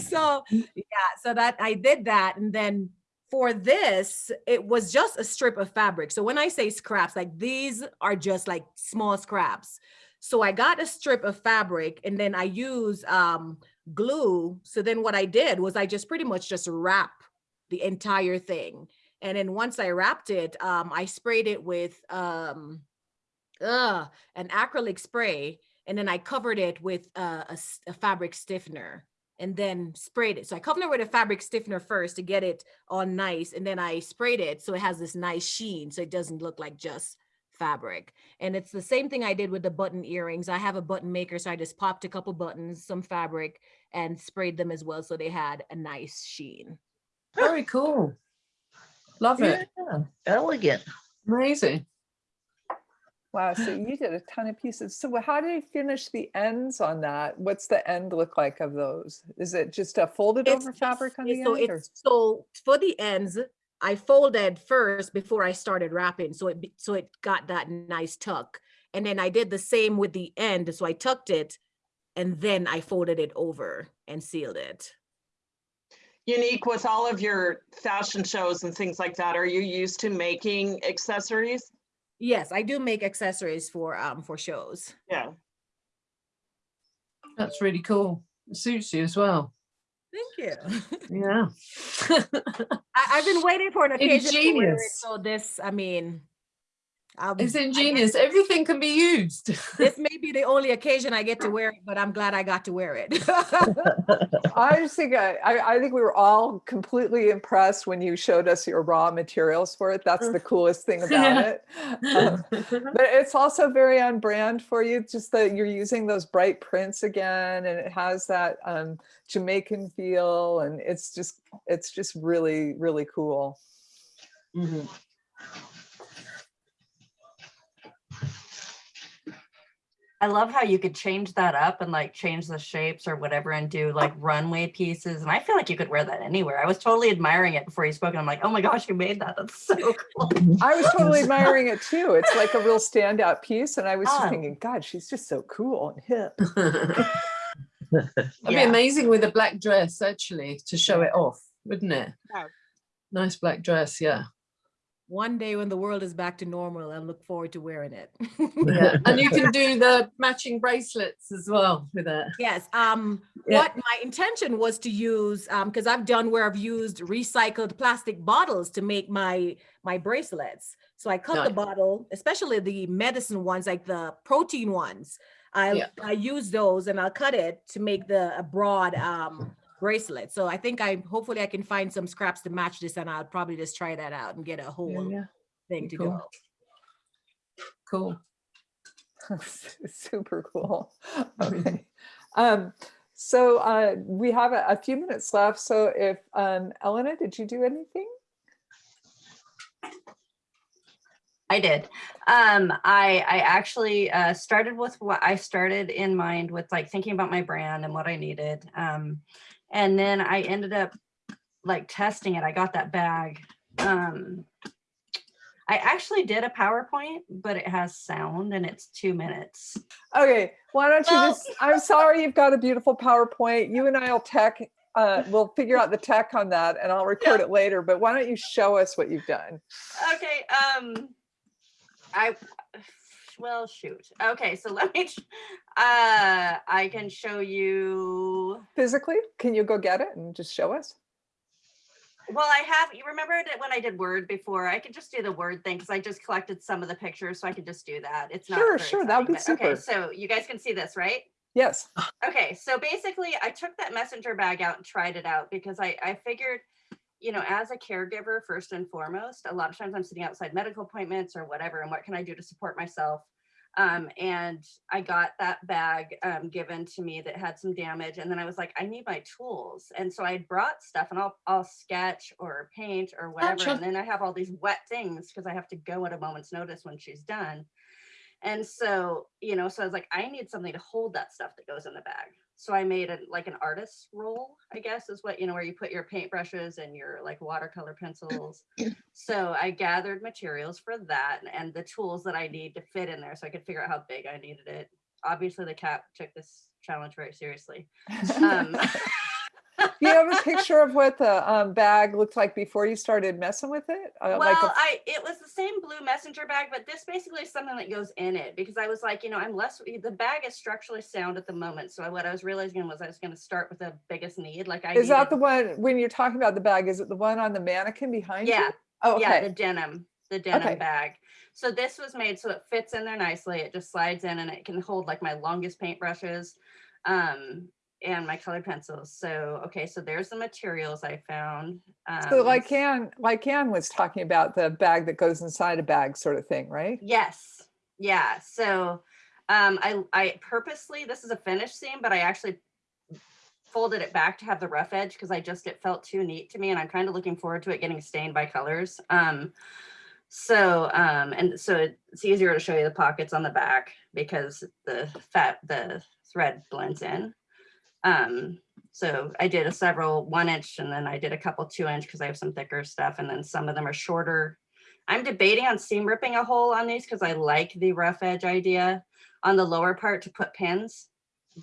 so yeah, so that I did that and then for this it was just a strip of fabric. So when I say scraps like these are just like small scraps. So I got a strip of fabric and then I use um glue. So then what I did was I just pretty much just wrap the entire thing. And then once I wrapped it, um, I sprayed it with um, uh, an acrylic spray, and then I covered it with a, a fabric stiffener. and then sprayed it. So I covered it with a fabric stiffener first to get it all nice. And then I sprayed it so it has this nice sheen. So it doesn't look like just fabric. And it's the same thing I did with the button earrings. I have a button maker. So I just popped a couple buttons, some fabric and sprayed them as well. So they had a nice sheen. Very cool. Love it. Yeah, Elegant. Amazing. Wow, so you did a ton of pieces. So how do you finish the ends on that? What's the end look like of those? Is it just a folded It's over fabric on the so end? it's so for the ends, I folded first before I started wrapping, so it so it got that nice tuck, and then I did the same with the end. So I tucked it, and then I folded it over and sealed it. Yannick with all of your fashion shows and things like that, are you used to making accessories? Yes, I do make accessories for um for shows. Yeah. That's really cool. It suits you as well. Thank you. Yeah. I, I've been waiting for an occasion to wear it, Ingenious. so this, I mean, um, It's I guess ingenious. Everything can be used. This may be the only occasion I get to wear it, but I'm glad I got to wear it. I just think, I, I I think we were all completely impressed when you showed us your raw materials for it. That's the coolest thing about it. Um, But it's also very on brand for you, just that you're using those bright prints again and it has that um, Jamaican feel and it's just, it's just really, really cool. Mhm. I love how you could change that up and like change the shapes or whatever and do like runway pieces. And I feel like you could wear that anywhere. I was totally admiring it before you spoke. And I'm like, oh my gosh, you made that. That's so cool. I was totally admiring it too. It's like a real standout piece. And I was just Oh. thinking, God, she's just so cool and hip. That'd be amazing with a black dress, actually, to show it off, wouldn't it? Yeah. Nice black dress, yeah. One day when the world is back to normal, I look forward to wearing it. yeah. And you can do the matching bracelets as well with it. Yes, um, Yeah. what my intention was to use, um, because I've done where I've used recycled plastic bottles to make my, my bracelets. So I cut the bottle, especially the medicine ones, like the protein ones. I, Yeah. I use those and I'll cut it to make the, a broad, um, bracelet. So I think I, hopefully I can find some scraps to match this and I'll probably just try that out and get a whole yeah. thing to Cool. go. Cool. Super cool. Okay. Um, so uh, we have a, a few minutes left. So if um, Elena, did you do anything? I did. Um, I I actually uh, started with what I started in mind with like thinking about my brand and what I needed. Um, and then I ended up like testing it. I got that bag. Um, I actually did a PowerPoint, but it has sound and it's two minutes. Okay, why don't you Well- just, I'm sorry, you've got a beautiful PowerPoint. You and I'll tech, uh, we'll figure out the tech on that and I'll record it later, but why don't you show us what you've done? Okay. Um, I well shoot. Okay, so let me. Uh, I can show you. Physically, can you go get it and just show us? Well, I have. You remember that when I did Word before? I could just do the Word thing because I just collected some of the pictures, so I could just do that. It's not. Sure, sure, that would be but- Okay, so you guys can see this, right? Yes. Okay, so basically I took that messenger bag out and tried it out because I, I figured, you know, as a caregiver, first and foremost, a lot of times I'm sitting outside medical appointments or whatever, and what can I do to support myself? Um, and I got that bag um, given to me that had some damage, and then I was like, I need my tools, and so I brought stuff, and I'll I'll sketch or paint or whatever, Gotcha. and then I have all these wet things because I have to go at a moment's notice when she's done. And so, you know, so I was like, I need something to hold that stuff that goes in the bag. So I made a like an artist's roll, I guess is what, you know, where you put your paintbrushes and your like watercolor pencils. so I gathered materials for that and the tools that I need to fit in there so I could figure out how big I needed it. Obviously the cat took this challenge very seriously. Um, you have a picture of what the um, bag looked like before you started messing with it? Uh, well, like I it was the same blue messenger bag, but this basically is something that goes in it because I was like, you know, I'm less the bag is structurally sound at the moment. So what I was realizing was I was going to start with the biggest need. Like I is that the one, when you're talking about the bag, is it the one on the mannequin behind you? Yeah, Oh, yeah, the denim, the denim Okay. bag. So this was made so it fits in there nicely. It just slides in and it can hold like my longest paintbrushes. Um, and my colored pencils. So, okay, so there's the materials I found. So Um, like Anne, like Anne was talking about the bag that goes inside a bag sort of thing, right? Yes, yeah, so um, I, I purposely, this is a finished seam, but I actually folded it back to have the rough edge because I just, it felt too neat to me and I'm kind of looking forward to it getting stained by colors. Um, so, um, and so it's easier to show you the pockets on the back because the fat, the thread blends in. Um, so I did a several one inch and then I did a couple two inch because I have some thicker stuff and then some of them are shorter. I'm debating on seam ripping a hole on these because I like the rough edge idea on the lower part to put pins,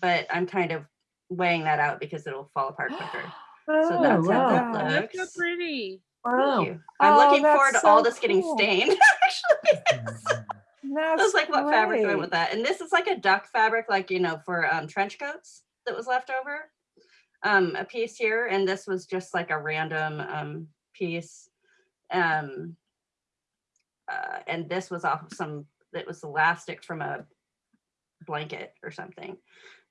but I'm kind of weighing that out because it'll fall apart quicker. So Oh, that's how that wow. Look how looks. pretty. Thank Wow. you. I'm Oh, looking forward that's to all so this getting stained, actually. I That's was like, what fabric do I great. with that? And this is like a duck fabric, like, you know, for um, trench coats that was left over. Um, a piece here, and this was just like a random um, piece. Um, uh, and this was off of some, that was elastic from a blanket or something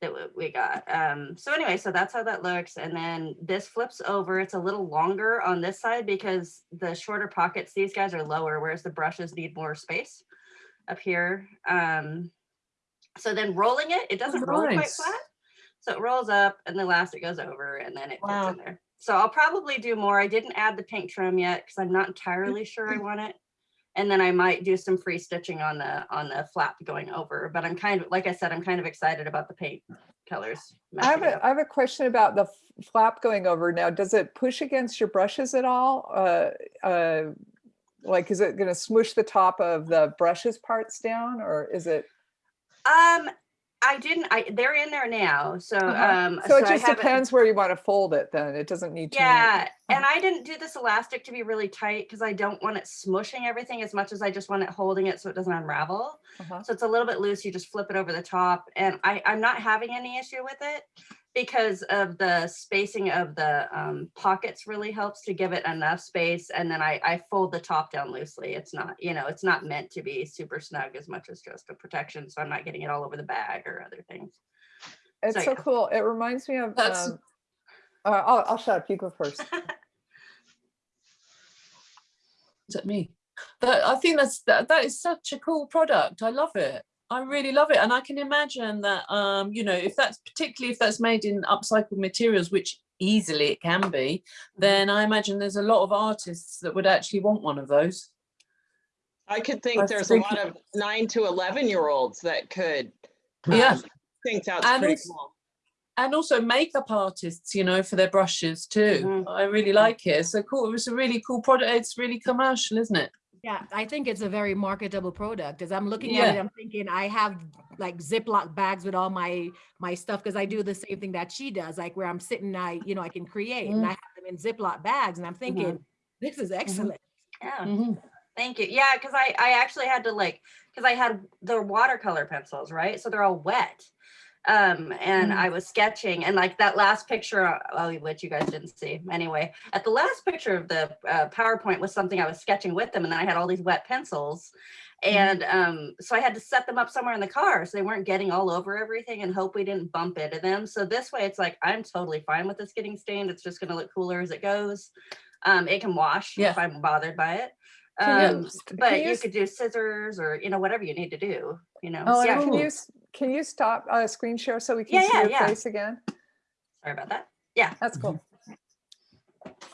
that we got. Um, so anyway, so that's how that looks. And then this flips over. It's a little longer on this side because the shorter pockets, these guys are lower, whereas the brushes need more space up here. Um, so then rolling it, it doesn't roll quite flat. So it rolls up and the elastic goes over and then it Wow. fits in there. So I'll probably do more. I didn't add the pink trim yet because I'm not entirely sure I want it. And then I might do some free stitching on the on the flap going over. But I'm kind of, like I said, I'm kind of excited about the paint colors. I have a. I have a question about the flap going over now. Does it push against your brushes at all? Uh, uh, like, is it gonna smush the top of the brushes parts down or is it? Um, I didn't, I, they're in there now, so, Uh-huh. um. So it just depends where you want to fold it then. It doesn't need to. Yeah, and I didn't do this elastic to be really tight because I don't want it smushing everything as much as I just want it holding it so it doesn't unravel. Uh-huh. So it's a little bit loose, you just flip it over the top and I, I'm not having any issue with it because of the spacing of the um, pockets really helps to give it enough space. And then I, I fold the top down loosely. It's not, you know, it's not meant to be super snug as much as just a protection. So I'm not getting it all over the bag or other things. It's So, so yeah. cool. It reminds me of, That's- um, uh, I'll, I'll shut up. You go first. Is that me? That I think that's that, that is such a cool product. I love it. I really love it. And I can imagine that um, you know, if that's particularly if that's made in upcycled materials, which easily it can be, then I imagine there's a lot of artists that would actually want one of those. I could think I there's a lot of nine to 11 year olds that could. Yeah. um, Think that's And pretty also- cool. And also makeup artists, you know, for their brushes too. Mhm. I really like it. So cool, it was a really cool product. It's really commercial, isn't it? Yeah, I think it's a very marketable product. As I'm looking at it, I'm thinking I have like Ziploc bags with all my my stuff because I do the same thing that she does, like where I'm sitting, I you know I can create and Mm. I have them in Ziploc bags, and I'm mm-hmm. thinking this is mm-hmm. excellent. Yeah. Thank you. Yeah, because I I actually had to like because I had the watercolor pencils, right? So they're all wet. Um, and Mm. I was sketching, and like that last picture, uh, oh, which you guys didn't see anyway. At the last picture of the uh, PowerPoint was something I was sketching with them, and then I had all these wet pencils, and um, so I had to set them up somewhere in the car so they weren't getting all over everything, and hope we didn't bump into them. So this way, it's like I'm totally fine with this getting stained. It's just going to look cooler as it goes. Um, it can wash Yeah. if I'm bothered by it. Can Um, you- but you you could do scissors or, you know, whatever you need to do, you know. Oh, yeah, can you, can you stop uh, screen share so we Yeah, can see yeah, your yeah. face again? sorry about that. Yeah. That's cool.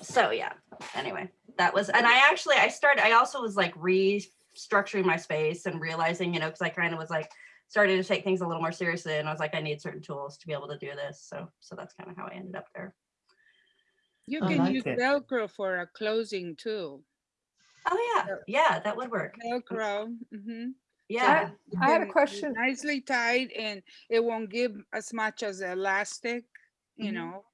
So yeah, anyway, that was, and I actually, I started, I also was like restructuring my space and realizing, you know, because I kind of was like, started to take things a little more seriously and I was like, I need certain tools to be able to do this. So, so that's kind of how I ended up there. You can like use it. Velcro for a closing too. Oh yeah, yeah, that would work. Velcro. mhm. Yeah. You I had a question. Nicely tied and it won't give as much as elastic, you Mhm. know.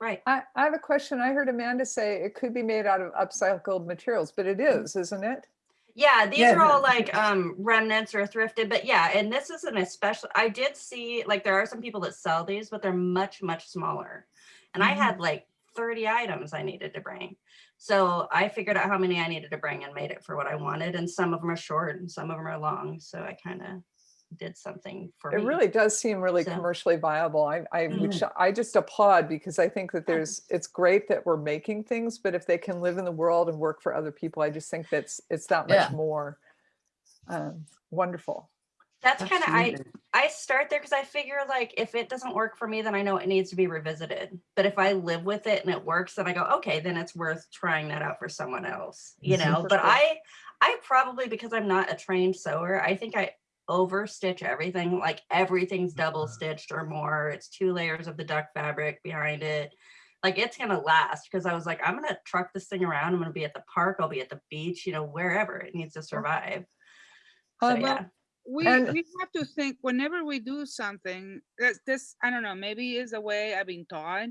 Right. I, I have a question. I heard Amanda say it could be made out of upcycled materials, but it is, isn't it? Yeah, these Yeah. are all like um remnants or thrifted, but yeah, and this is an especially I did see like there are some people that sell these, but they're much, much smaller. And I Mhm. had like 30 items I needed to bring. So I figured out how many I needed to bring and made it for what I wanted. And some of them are short and some of them are long. So I kind of did something for It me. really does seem really So- commercially viable. I, I, Mm. which I just applaud because I think that there's, it's great that we're making things, but if they can live in the world and work for other people, I just think that's, it's that much Yeah. more um, wonderful. That's kind of I I start there because I figure like if it doesn't work for me, then I know it needs to be revisited. But if I live with it and it works, then I go, okay, then it's worth trying that out for someone else, you know. Super but cool. I I probably because I'm not a trained sewer, I think I over stitch everything. Like everything's double stitched or more. It's two layers of the duck fabric behind it. Like it's gonna last because I was like, I'm gonna truck this thing around. I'm gonna be at the park. I'll be at the beach. You know, wherever it needs to survive. So Uh, well, yeah. We And- we have to think whenever we do something that this i don't know maybe is a way i've been taught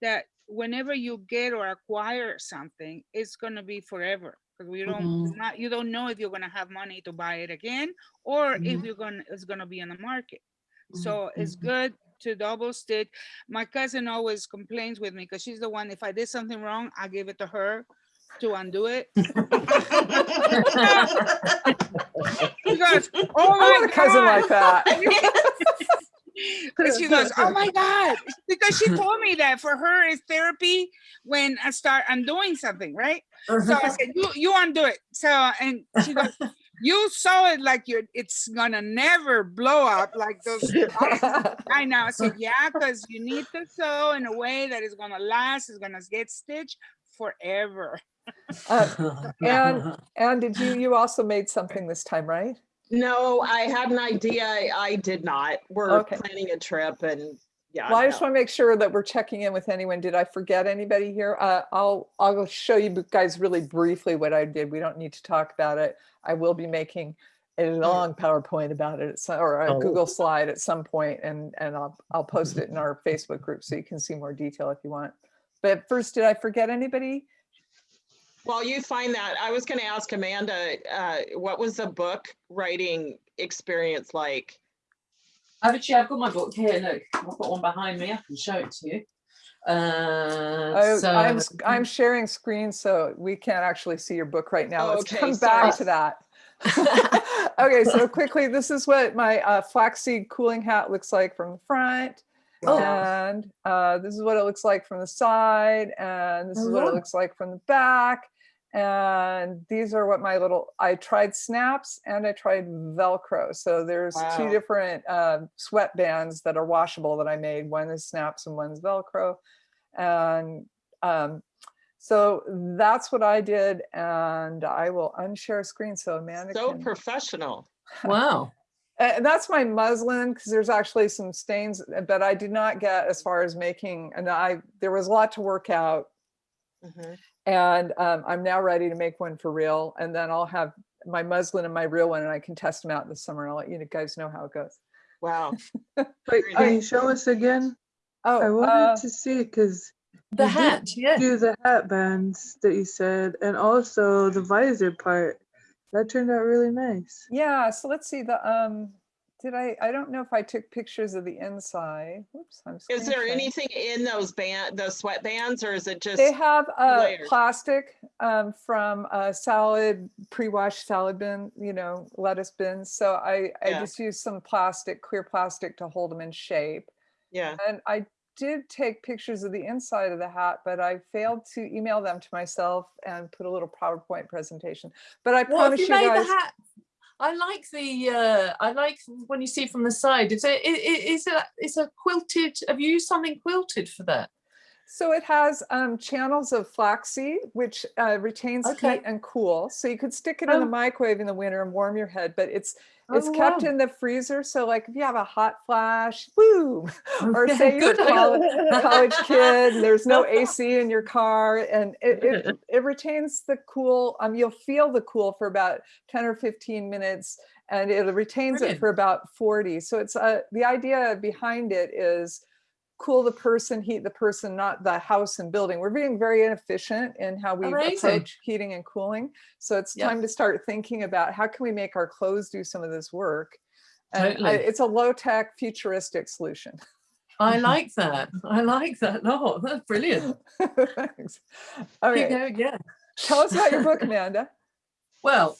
that whenever you get or acquire something it's going to be forever because we don't Mhm. not you don't know if you're going to have money to buy it again or if Mhm. you're going it's going to be on the market Mhm, so it's mhm. good to double stick my cousin always complains with me because she's the one if i did something wrong i give it to her to undo it she goes oh I my a cousin God." like that. And she goes, "Oh my god!" Because she told me that for her it's therapy when I start undoing something, right? So I uh-huh. said, "You you undo it." So and she goes, "You saw it like you're it's gonna never blow up like those." I know. I said, "Yeah, because you need to sew in a way that is gonna last. Is gonna get stitched forever." Uh, and, and did you, you also made something this time, right? No, I had an idea. I I did not. We're Okay. planning a trip and yeah. Well, I just want to make sure that we're checking in with anyone. Did I forget anybody here? Uh, I'll, I'll show you guys really briefly what I did. We don't need to talk about it. I will be making a long PowerPoint about it some- or a Oh. Google slide at some point and, and I'll, I'll post it in our Facebook group so you can see more detail if you want. But first, did I forget anybody? While you find that, I was gonna ask Amanda, uh, what was the book writing experience like? Actually, I've got my book here. Look, I've got one behind me. I can show it to you. Uh, Oh, so I'm, s- I'm sharing screen, so we can't actually see your book right now. Oh, Let's okay, come back to that. Okay, so quickly, this is what my uh, flaxseed cooling hat looks like from the front. Oh. And uh, this is what it looks like from the side, and this Oh, is what it looks like from the back. And these are what my little, I tried snaps and I tried Velcro. So there's two different uh, sweatbands that are washable that I made. One is snaps and one's Velcro. And um, so that's what I did. And I will unshare screen so Amanda So can. professional. wow. Uh, that's my muslin because there's actually some stains, but I did not get as far as making, and I, there was a lot to work out. Mhm. And um, I'm now ready to make one for real. And then I'll have my muslin and my real one and I can test them out this summer. and I'll let you guys know how it goes. Wow. Wait, can you show us again? Oh, I wanted uh, to see because The hat, yeah. do the hat bands that you said, and also the visor part. That turned out really nice. yeah, so let's see the, um, did I, I don't know if I took pictures of the inside. Whoops, I'm Is there screen anything in those band, those sweatbands, or is it just? They have uh, layers. plastic um, from a salad, pre-washed salad bin, you know, lettuce bins. So I, I just used some plastic, clear plastic to hold them in shape. Yeah. And I did take pictures of the inside of the hat, but I failed to email them to myself and put a little PowerPoint presentation. But I What have promise you you made guys, the hat? I like the. Uh, I like when you see from the side. Is it? i- i- Is it? It's a quilted. Have you used something quilted for that? So it has um, channels of flaxseed, which uh, retains Okay. heat and cool. So you could stick it in the Oh. microwave in the winter and warm your head, but it's It's Oh, kept wow. in the freezer, so like if you have a hot flash, woo, or say you're a college, college kid, and there's no AC in your car, and it, it, it retains the cool, um, you'll feel the cool for about 10 or 15 minutes, and it retains it for about 40. So it's, uh, the idea behind it is cool the person, heat the person, not the house and building. We're being very inefficient in how we Amazing. approach heating and cooling. So it's Yep. time to start thinking about how can we make our clothes do some of this work? And I- Totally. it's a low tech futuristic solution. I like that. I like that. No, that's brilliant. Thanks. All Keep right, going, yeah. tell us about your book, Amanda. Well,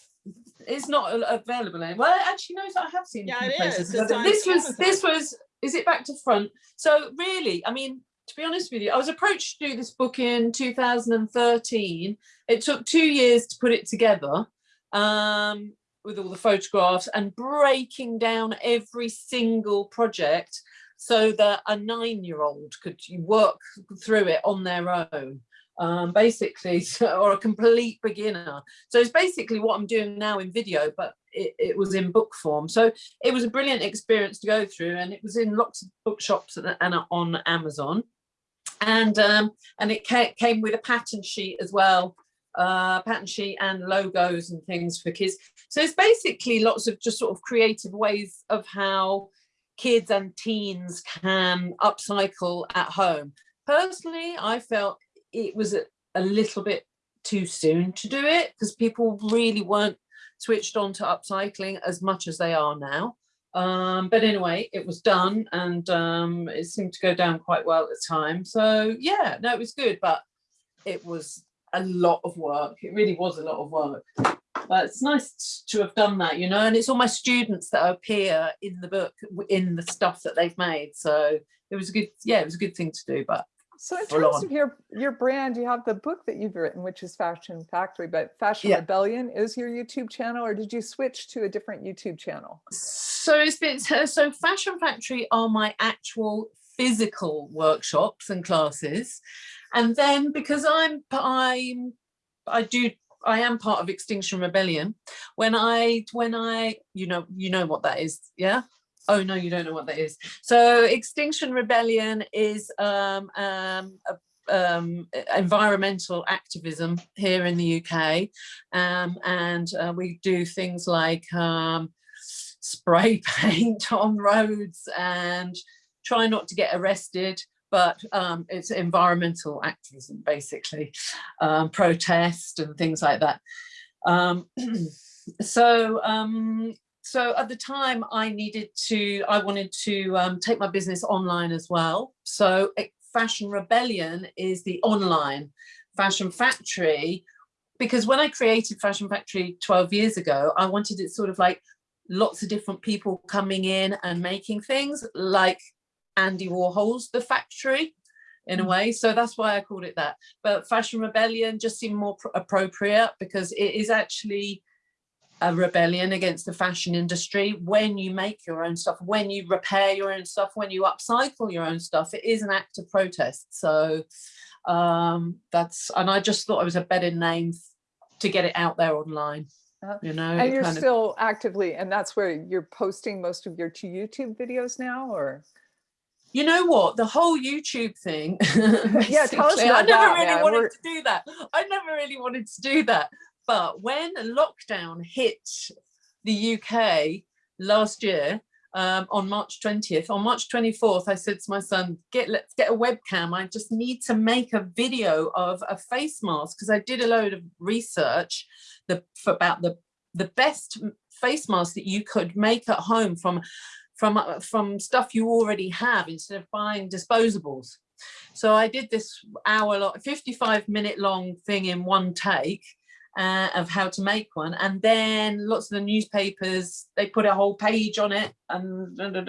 it's not available anywhere. Well, actually, no, I have seen. Yeah, few it places, is. It's This was, this was, is it back to front? So really, I mean, to be honest with you, I was approached to do this book in 2013. It took two years to put it together um, with all the photographs and breaking down every single project so that a nine-year-old could work through it on their own um, basically, or a complete beginner. So it's basically what I'm doing now in video, but it, it was in book form. So it was a brilliant experience to go through and it was in lots of bookshops and, and on Amazon. And um, and it came with a pattern sheet as well, uh, pattern sheet and logos and things for kids. So it's basically lots of just sort of creative ways of how kids and teens can upcycle at home. Personally, I felt it was a, a little bit too soon to do it because people really weren't switched on to upcycling as much as they are now. Um, but anyway, it was done and um, it seemed to go down quite well at the time. So yeah, no, it was good, but it was a lot of work. It really was a lot of work. But it's nice to have done that, you know, and it's all my students that appear in the book, in the stuff that they've made. So it was a good, yeah, it was a good thing to do, but So in terms on. of your, your brand, you have the book that you've written, which is Fashion Factory, but Fashion Yeah. Rebellion is your YouTube channel, or did you switch to a different YouTube channel? So it's been so, so Fashion Factory are my actual physical workshops and classes, and then because I'm I'm I do I am part of Extinction Rebellion. When I when I you know you know what that is, yeah. Oh no, you don't know what that is. So Extinction Rebellion is um, um, a um, environmental activism here in the UK, um, and uh, we do things like um, spray paint on roads and try not to get arrested but um, it's environmental activism basically. Um, protest and things like that. Um, so so at the time I needed to I wanted to um, take my business online as well so eh, Fashion Rebellion is the online Fashion Factory because when I created Fashion Factory 12 years ago I wanted it sort of like lots of different people coming in and making things like Andy Warhol's The Factory in a way. So that's why I called it that. But Fashion Rebellion just seemed more appropriate because it is actually a rebellion against the fashion industry when you make your own stuff, when you repair your own stuff, when you upcycle your own stuff, it is an act of protest. So um, that's, and I just thought it was a better name to get it out there online. Uh, You know, And you're kind of- still actively, and that's where you're posting most of your two YouTube videos now, or? You know what? The whole YouTube thing. Yeah, tell us I never that, really man. wanted We're- to do that. I never really wanted to do that. But when lockdown hit the UK last year, um, on March 20th, on March 24th, I said to my son, get let's get a webcam. I just need to make a video of a face mask because I did a load of research the, for about the, the best face mask that you could make at home from from uh, from stuff you already have instead of buying disposables. So I did this hour long, 55 minute long thing in one take uh, of how to make one. And then lots of the newspapers, they put a whole page on it and da, da,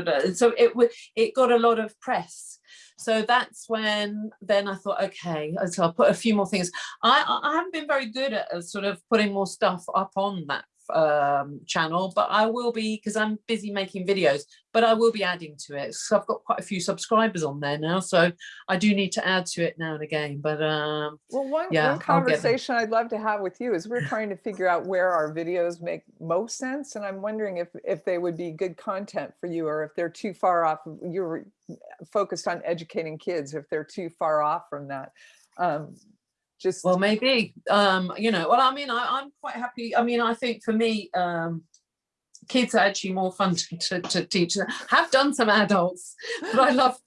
da. And so it, it got a lot of press. So that's when then I thought, okay, so I'll put a few more things. I, I haven't been very good at uh, sort of putting more stuff up on that um channel but i will be because i'm busy making videos but i will be adding to it so i've got quite a few subscribers on there now so i do need to add to it now and again but um Well, one, Yeah, one I'll get them. conversation I'd love to have with you is we're trying to figure out where our videos make most sense. And I'm wondering if, if they would be good content for you or if they're too far off. You're focused on educating kids, if they're too far off from that. Um, Just, well maybe um you know well i mean I, i'm quite happy i mean i think for me um kids are actually more fun to, to, to teach. Have done some adults but i love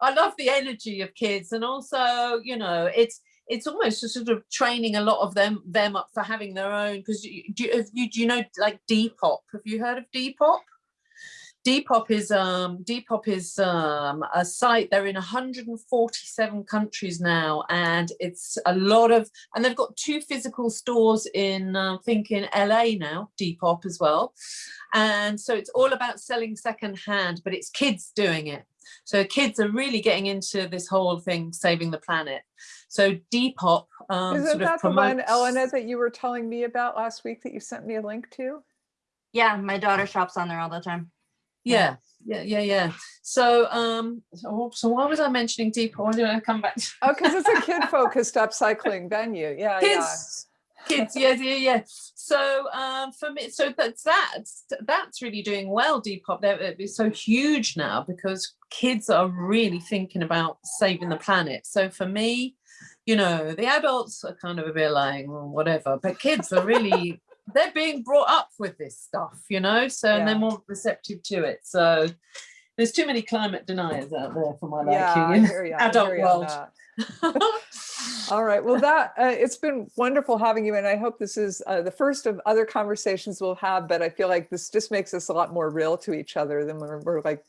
i love the energy of kids. And also you know it's it's almost just sort of training a lot of them them up for having their own because you, do, you, you know like depop? Have you heard of depop Depop is um Depop is um a site. They're in 147 countries now, and it's a lot of. And they've got two physical stores in, uh, I think, in LA now. Depop as well, and so it's all about selling second hand, but it's kids doing it. So kids are really getting into this whole thing, saving the planet. So Depop um, Isn't sort of that the one, promotes. Elena, that you were telling me about last week that you sent me a link to? Yeah, my daughter shops on there all the time. Yeah, yeah, yeah, yeah. So, um, so, so why was I mentioning Depop? Why did I come back? Oh, because it's a kid-focused upcycling venue. Yeah, yeah. kids kids yeah yeah yeah so um for me so that's that's that's really doing well depop they're it's so huge now because kids are really thinking about saving the planet so for me you know the adults are kind of a bit like "Well, whatever but kids are really they're being brought up with this stuff you know so and they're more receptive to it so there's too many climate deniers out there for my Yeah, liking in hear adult hear ya on world. All right. Well, that uh, it's been wonderful having you, and I hope this is uh, the first of other conversations we'll have. But I feel like this just makes us a lot more real to each other than we're, we're like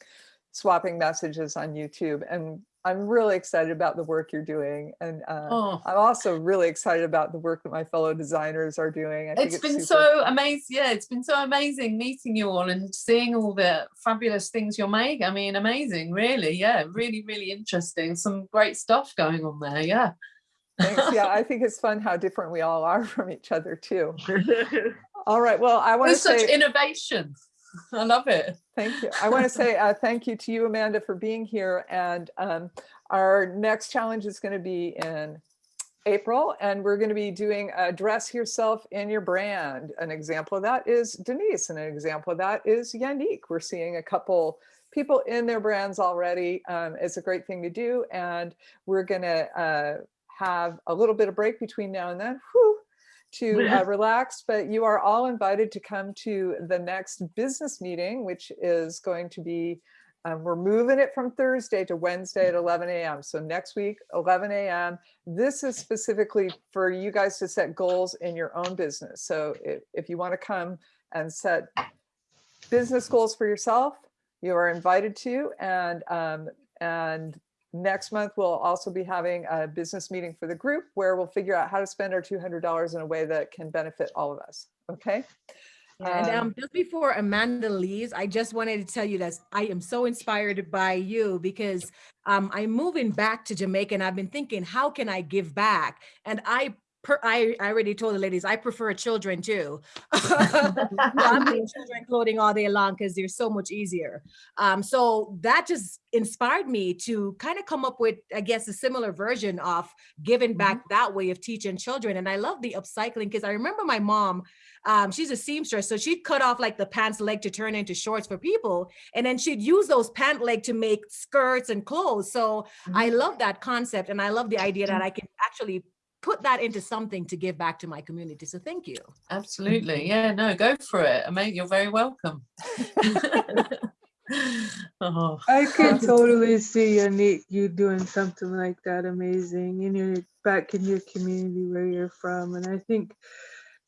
swapping messages on YouTube. And I'm really excited about the work you're doing, and uh, oh I'm also really excited about the work that my fellow designers are doing. I think it's been so amazing yeah it's been so amazing meeting you all and seeing all the fabulous things you're making i mean amazing really yeah really really interesting some great stuff going on there yeah Thanks. Yeah, I think it's fun how different we all are from each other too. All right. Well, I want to there's such say innovation i love it Thank you. I want to say uh, thank you to you, Amanda, for being here. And um, our next challenge is going to be in April, and we're going to be doing dress yourself in your brand. An example of that is Denise, and an example of that is Yannick. We're seeing a couple people in their brands already. Um, it's a great thing to do, and we're going to uh, have a little bit of break between now and then. Whew, to uh, relax, but you are all invited to come to the next business meeting, which is going to be, um, we're moving it from Thursday to Wednesday at 11 a.m. So next week, 11 a.m. This is specifically for you guys to set goals in your own business. So if, if you want to come and set business goals for yourself, you are invited to. And, um, and next month, we'll also be having a business meeting for the group where we'll figure out how to spend our $200 in a way that can benefit all of us. Okay. And Um, um, just before Amanda leaves, I just wanted to tell you that I am so inspired by you because um, I'm moving back to Jamaica and I've been thinking, how can I give back? And I per, I, I already told the ladies I prefer children too. I'm making children clothing all day long because they're so much easier. Um, so that just inspired me to kind of come up with, I guess, a similar version of giving back that way of teaching children. And I love the upcycling because I remember my mom um, she's a seamstress, so she'd cut off like the pants leg to turn into shorts for people, and then she'd use those pant leg to make skirts and clothes. So I love that concept, and I love the idea that I can actually put that into something to give back to my community. So thank you. absolutely yeah no go for it i mean you're very welcome oh I can totally see Yannick, you doing something like that amazing in your back in your community where you're from. And I think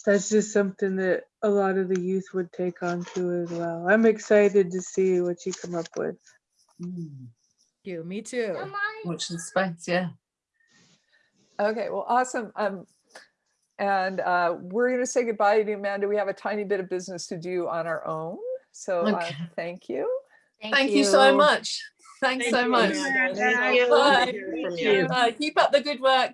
that's just something that a lot of the youth would take on too as well. I'm excited to see what you come up with. mm, you. Me too. watch the space yeah Okay, well, awesome. Um, and uh, we're going to say goodbye to you, Amanda. We have a tiny bit of business to do on our own. So uh, thank you. thank you so much thanks Thank so you, much Thank Thank you. you. Bye. Thank you. you. Bye. keep up the good work